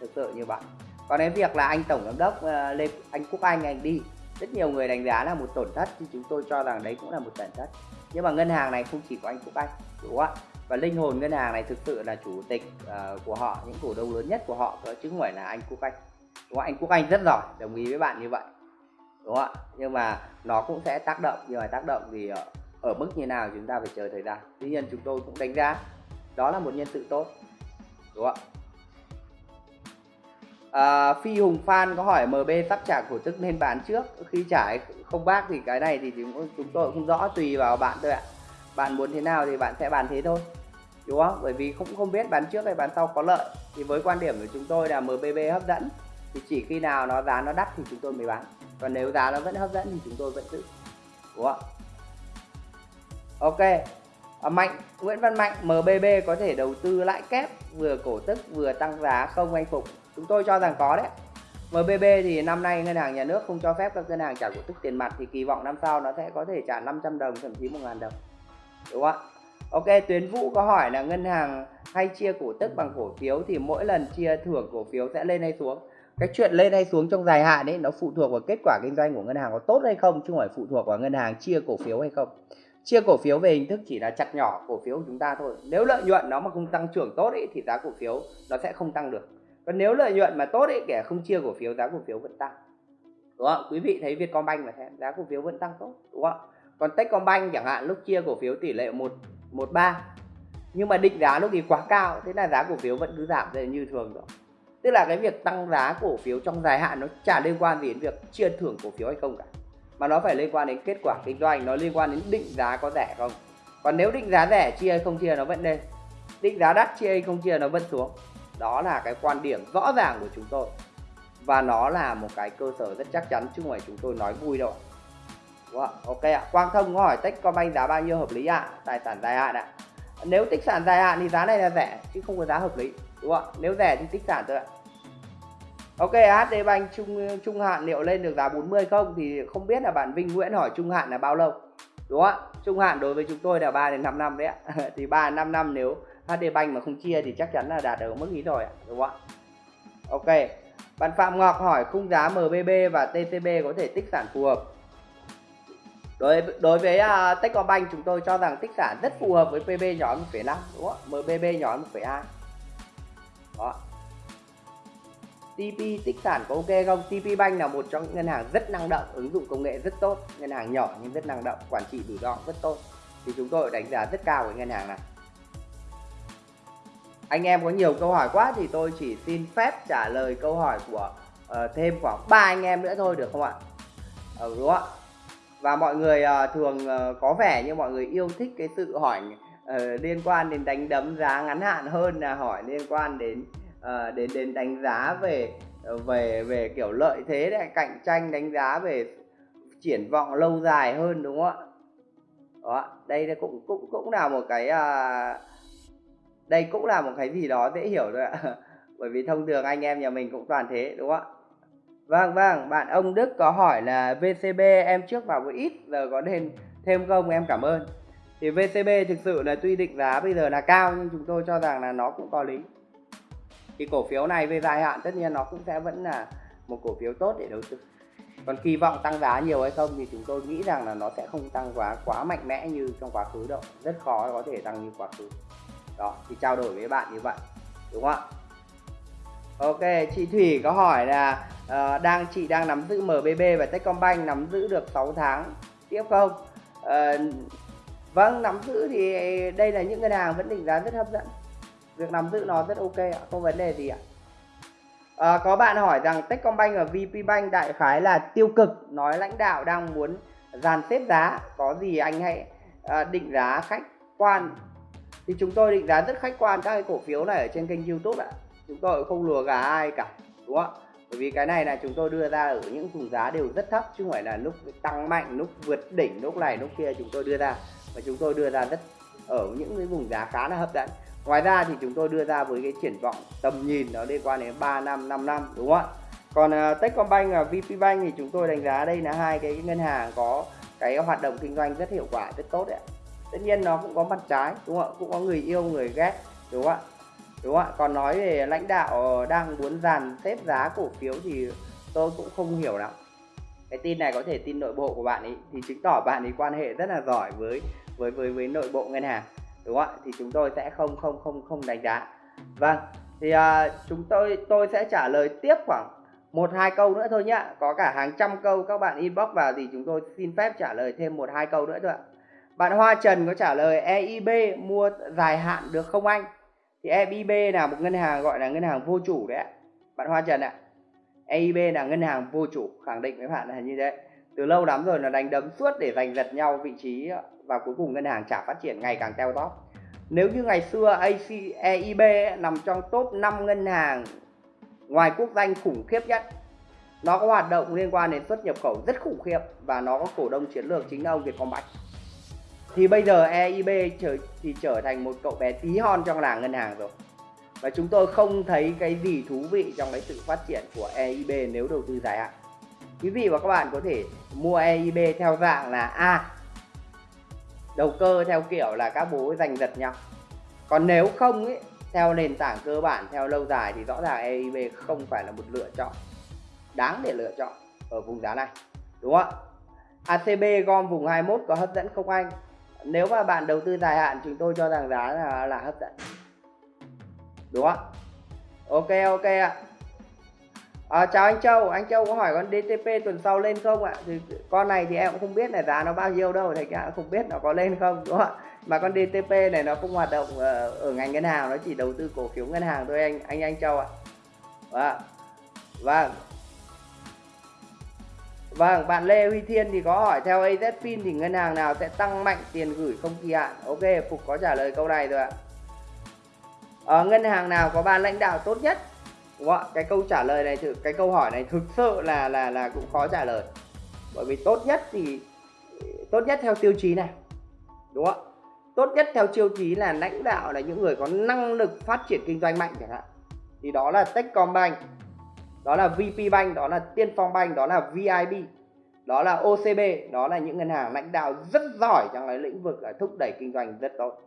thực sự như vậy còn đến việc là anh tổng giám đốc ờ, lê anh quốc anh anh đi rất nhiều người đánh giá là một tổn thất thì chúng tôi cho rằng đấy cũng là một tổn thất. Nhưng mà ngân hàng này không chỉ có anh quốc anh đúng không ạ? Và linh hồn ngân hàng này thực sự là chủ tịch uh, của họ những cổ đông lớn nhất của họ chứ không phải là anh Quốc Anh. Đúng không? anh Quốc Anh rất giỏi đồng ý với bạn như vậy. Đúng không ạ? Nhưng mà nó cũng sẽ tác động nhưng mà tác động thì ở, ở mức như nào chúng ta phải chờ thời gian. Tuy nhiên chúng tôi cũng đánh giá đó là một nhân sự tốt. Đúng không ạ? À, Phi Hùng Phan có hỏi MB sắp trả cổ tức nên bán trước. Khi trả không bác thì cái này thì chúng, chúng tôi cũng rõ tùy vào bạn thôi ạ bạn muốn thế nào thì bạn sẽ bán thế thôi đúng không? Bởi vì cũng không biết bán trước hay bán sau có lợi. Thì với quan điểm của chúng tôi là MBB hấp dẫn thì chỉ khi nào nó giá nó đắt thì chúng tôi mới bán. Còn nếu giá nó vẫn hấp dẫn thì chúng tôi vẫn giữ đúng không? Ok. À, mạnh Nguyễn Văn Mạnh MBB có thể đầu tư lãi kép vừa cổ tức vừa tăng giá không anh Phục? Chúng tôi cho rằng có đấy. MBB thì năm nay ngân hàng nhà nước không cho phép các ngân hàng trả cổ tức tiền mặt thì kỳ vọng năm sau nó sẽ có thể trả 500 đồng thậm chí 1.000 đồng đúng không ạ? Ok Tuyến Vũ có hỏi là ngân hàng hay chia cổ tức bằng cổ phiếu thì mỗi lần chia thưởng cổ phiếu sẽ lên hay xuống? Cái chuyện lên hay xuống trong dài hạn ấy nó phụ thuộc vào kết quả kinh doanh của ngân hàng có tốt hay không chứ không phải phụ thuộc vào ngân hàng chia cổ phiếu hay không. Chia cổ phiếu về hình thức chỉ là chặt nhỏ cổ phiếu của chúng ta thôi. Nếu lợi nhuận nó mà không tăng trưởng tốt ấy, thì giá cổ phiếu nó sẽ không tăng được. Còn nếu lợi nhuận mà tốt ấy kẻ không chia cổ phiếu giá cổ phiếu vẫn tăng. Đúng không quý vị thấy Vietcombank mà thế giá cổ phiếu vẫn tăng tốt đúng không còn Techcombank chẳng hạn, lúc chia cổ phiếu tỷ lệ một một ba. Nhưng mà định giá lúc thì quá cao, thế là giá cổ phiếu vẫn cứ giảm như thường rồi. Tức là cái việc tăng giá cổ phiếu trong dài hạn nó chả liên quan gì đến việc chia thưởng cổ phiếu hay không cả. Mà nó phải liên quan đến kết quả kinh doanh, nó liên quan đến định giá có rẻ không. Còn nếu định giá rẻ chia hay không chia nó vẫn lên. Định giá đắt chia hay không chia nó vẫn xuống. Đó là cái quan điểm rõ ràng của chúng tôi. Và nó là một cái cơ sở rất chắc chắn chứ không phải chúng tôi nói vui đâu wow, ok ạ. Quang thông có hỏi techcombank giá bao nhiêu hợp lý ạ? À? tài sản dài hạn ạ. À? nếu tích sản dài hạn thì giá này là rẻ chứ không có giá hợp lý đúng không nếu rẻ thì tích sản thôi ạ. Ok HD Bank trung trung hạn liệu lên được giá 40 không? Thì không biết là bạn Vinh Nguyễn hỏi trung hạn là bao lâu đúng không ạ? Trung hạn đối với chúng tôi là 3 đến 5 năm đấy ạ. (laughs) Thì 3 5 năm nếu HD Bank mà không chia thì chắc chắn là đạt được mức ý rồi ạ đúng không ạ? Ok. Bạn Phạm Ngọc hỏi khung giá MBB và TCB có thể tích sản phù hợp? Đối đối với uh, Techcombank chúng tôi cho rằng tích sản rất phù hợp với PB nhỏ 1,5 đúng không MBB nhỏ 1,2 đó TP tích sản có ok không? TP Bank là một trong những ngân hàng rất năng động, ứng dụng công nghệ rất tốt, ngân hàng nhỏ nhưng rất năng động, quản trị rủi ro rất tốt. Thì chúng tôi đánh giá rất cao với ngân hàng này. Anh em có nhiều câu hỏi quá thì tôi chỉ xin phép trả lời câu hỏi của uh, thêm khoảng 3 anh em nữa thôi được không ạ? Ừ, đúng không ạ? Và mọi người uh, thường uh, có vẻ như mọi người yêu thích cái sự hỏi uh, liên quan đến đánh đấm giá ngắn hạn hơn là hỏi liên quan đến uh, đến đến đánh giá về về về kiểu lợi thế để cạnh tranh đánh giá về triển vọng lâu dài hơn đúng không ạ? Đó đây cũng cũng cũng là một cái uh, đây cũng là một cái gì đó dễ hiểu thôi ạ. (laughs) Bởi vì thông thường anh em nhà mình cũng toàn thế đúng không ạ? Vâng vâng bạn ông Đức có hỏi là VCB em trước vào một ít, giờ có nên thêm không? Em cảm ơn. Thì VCB thực sự là tuy định giá bây giờ là cao, nhưng chúng tôi cho rằng là nó cũng có lý. Thì cổ phiếu này về dài hạn, tất nhiên nó cũng sẽ vẫn là một cổ phiếu tốt để đầu tư. Còn kỳ vọng tăng giá nhiều hay không thì chúng tôi nghĩ rằng là nó sẽ không tăng quá quá mạnh mẽ như trong quá khứ đâu. Rất khó có thể tăng như quá khứ. Đó, thì trao đổi với bạn như vậy, đúng không ạ? Ok chị thủy có hỏi là uh, đang chị đang nắm giữ mbb và techcombank nắm giữ được 6 tháng tiếp không? Uh, vâng nắm giữ thì đây là những ngân hàng vẫn định giá rất hấp dẫn. Việc nắm giữ nó rất ok ạ không vấn đề gì ạ. Uh, có bạn hỏi rằng Techcombank và VPBank đại khái là tiêu cực nói lãnh đạo đang muốn dàn xếp giá có gì anh hãy uh, định giá khách quan. Thì chúng tôi định giá rất khách quan các cái cổ phiếu này ở trên kênh YouTube ạ chúng tôi không lùa gà ai cả đúng không bởi vì cái này là chúng tôi đưa ra ở những vùng giá đều rất thấp chứ không phải là lúc tăng mạnh lúc vượt đỉnh lúc này lúc kia chúng tôi đưa ra và chúng tôi đưa ra rất ở những cái vùng giá khá là hấp dẫn Ngoài ra thì chúng tôi đưa ra với cái triển vọng tầm nhìn nó liên quan đến 3 năm, 5 năm đúng không ạ? Còn uh, Techcombank và VPBank thì chúng tôi đánh giá đây là hai cái ngân hàng có cái hoạt động kinh doanh rất hiệu quả, rất tốt đấy ạ. Tất nhiên nó cũng có mặt trái đúng không ạ? Cũng có người yêu, người ghét đúng không ạ? Đúng không ạ? Còn nói về lãnh đạo ờ, đang muốn dàn xếp giá cổ phiếu thì tôi cũng không hiểu lắm. Cái tin này có thể tin nội bộ của bạn ấy thì chứng tỏ bạn ấy quan hệ rất là giỏi với với với với nội bộ ngân hàng đúng không ạ? Thì chúng tôi sẽ không không không không đánh giá. Vâng thì à, chúng tôi tôi sẽ trả lời tiếp khoảng một hai câu nữa thôi nhá. Có cả hàng trăm câu các bạn inbox vào thì chúng tôi xin phép trả lời thêm một hai câu nữa thôi ạ. Bạn Hoa Trần có trả lời EIB mua dài hạn được không anh? Thì EIB là một ngân hàng gọi là ngân hàng vô chủ đấy ạ. Bạn Hoa Trần ạ. EIB là ngân hàng vô chủ khẳng định với bạn là như thế. Từ lâu lắm rồi là đánh đấm suốt để giành giật nhau vị trí và cuối cùng ngân hàng chả phát triển ngày càng teo tóp. Nếu như ngày xưa AC, EIB nằm trong top 5 ngân hàng ngoài quốc danh khủng khiếp nhất nó có hoạt động liên quan đến xuất nhập khẩu rất khủng khiếp và nó có cổ đông chiến lược chính là ông Vietcombank thì bây giờ EIB trở, thì trở thành một cậu bé tí hon trong làng ngân hàng rồi. Và chúng tôi không thấy cái gì thú vị trong cái sự phát triển của EIB nếu đầu tư dài hạn. Quý vị và các bạn có thể mua EIB theo dạng là a. Đầu cơ theo kiểu là các bố giành giật nhau. Còn nếu không ấy theo nền tảng cơ bản theo lâu dài thì rõ ràng EIB không phải là một lựa chọn đáng để lựa chọn ở vùng giá này. Đúng không ạ? ACB gom vùng 21 có hấp dẫn không anh? Nếu mà bạn đầu tư dài hạn chúng tôi cho rằng giá là, là hấp dẫn. Đúng không? Ạ ok ok ạ. À, chào anh Châu. Anh Châu có hỏi con DTP tuần sau lên không ạ? Thì con này thì em cũng không biết là giá nó bao nhiêu đâu thì cả không biết nó có lên không đúng không ạ? Mà con DTP này nó không hoạt động ở, ở ngành ngân hàng nó chỉ đầu tư cổ phiếu ngân hàng thôi anh anh anh Châu ạ. Vâng. Vâng. Vâng, bạn Lê Huy Thiên thì có hỏi theo AZFIN thì ngân hàng nào sẽ tăng mạnh tiền gửi không kỳ hạn? Ok, Phục có trả lời câu này rồi ạ. Ở ngân hàng nào có ban lãnh đạo tốt nhất? Đúng không ạ? Cái câu trả lời này, cái câu hỏi này thực sự là là là cũng khó trả lời. Bởi vì tốt nhất thì tốt nhất theo tiêu chí này. Đúng không ạ? Tốt nhất theo tiêu chí là lãnh đạo là những người có năng lực phát triển kinh doanh mạnh chẳng hạn. Thì đó là Techcombank đó là VP Bank đó là Tiên Phong Bank đó là VIB đó là OCB đó là những ngân hàng lãnh đạo rất giỏi trong cái lĩnh vực thúc đẩy kinh doanh rất tốt.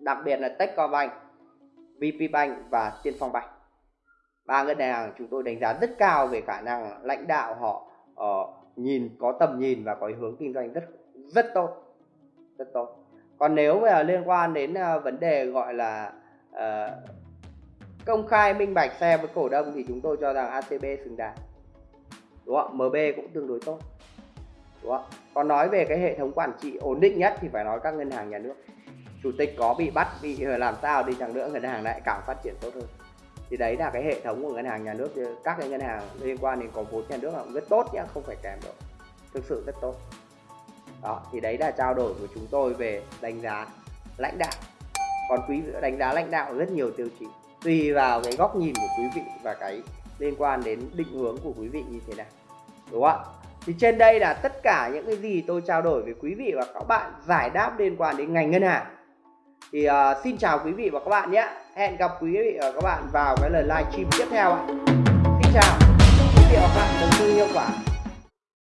Đặc biệt là Techcombank VP Bank và Tiên Phong Bank. Ba ngân hàng chúng tôi đánh giá rất cao về khả năng lãnh đạo họ uh, nhìn có tầm nhìn và có hướng kinh doanh rất rất tốt rất tốt. Còn nếu mà liên quan đến uh, vấn đề gọi là uh, công khai minh bạch xe với cổ đông thì chúng tôi cho rằng ACB xứng đáng. Đúng không? MB cũng tương đối tốt. Đúng không? Còn nói về cái hệ thống quản trị ổn định nhất thì phải nói các ngân hàng nhà nước. Chủ tịch có bị bắt, bị ờ, làm sao đi chẳng nữa, ngân hàng lại càng phát triển tốt hơn. Thì đấy là cái hệ thống của ngân hàng nhà nước. Các cái ngân hàng liên quan đến có vốn nhà nước là cũng rất tốt nhá, không phải kém đâu. Thực sự rất tốt. Đó, thì đấy là trao đổi của chúng tôi về đánh giá lãnh đạo. Còn quý đánh giá lãnh đạo rất nhiều tiêu chí tùy vào cái góc nhìn của quý vị và cái liên quan đến định hướng của quý vị như thế nào đúng không ạ? Thì trên đây là tất cả những cái gì tôi trao đổi với quý vị và các bạn giải đáp liên quan đến ngành ngân hàng. Thì uh, xin chào quý vị và các bạn nhé. Hẹn gặp quý vị và các bạn vào cái lần livestream tiếp theo ạ. Xin chào. Chúc quý vị và các bạn đầu tư hiệu quả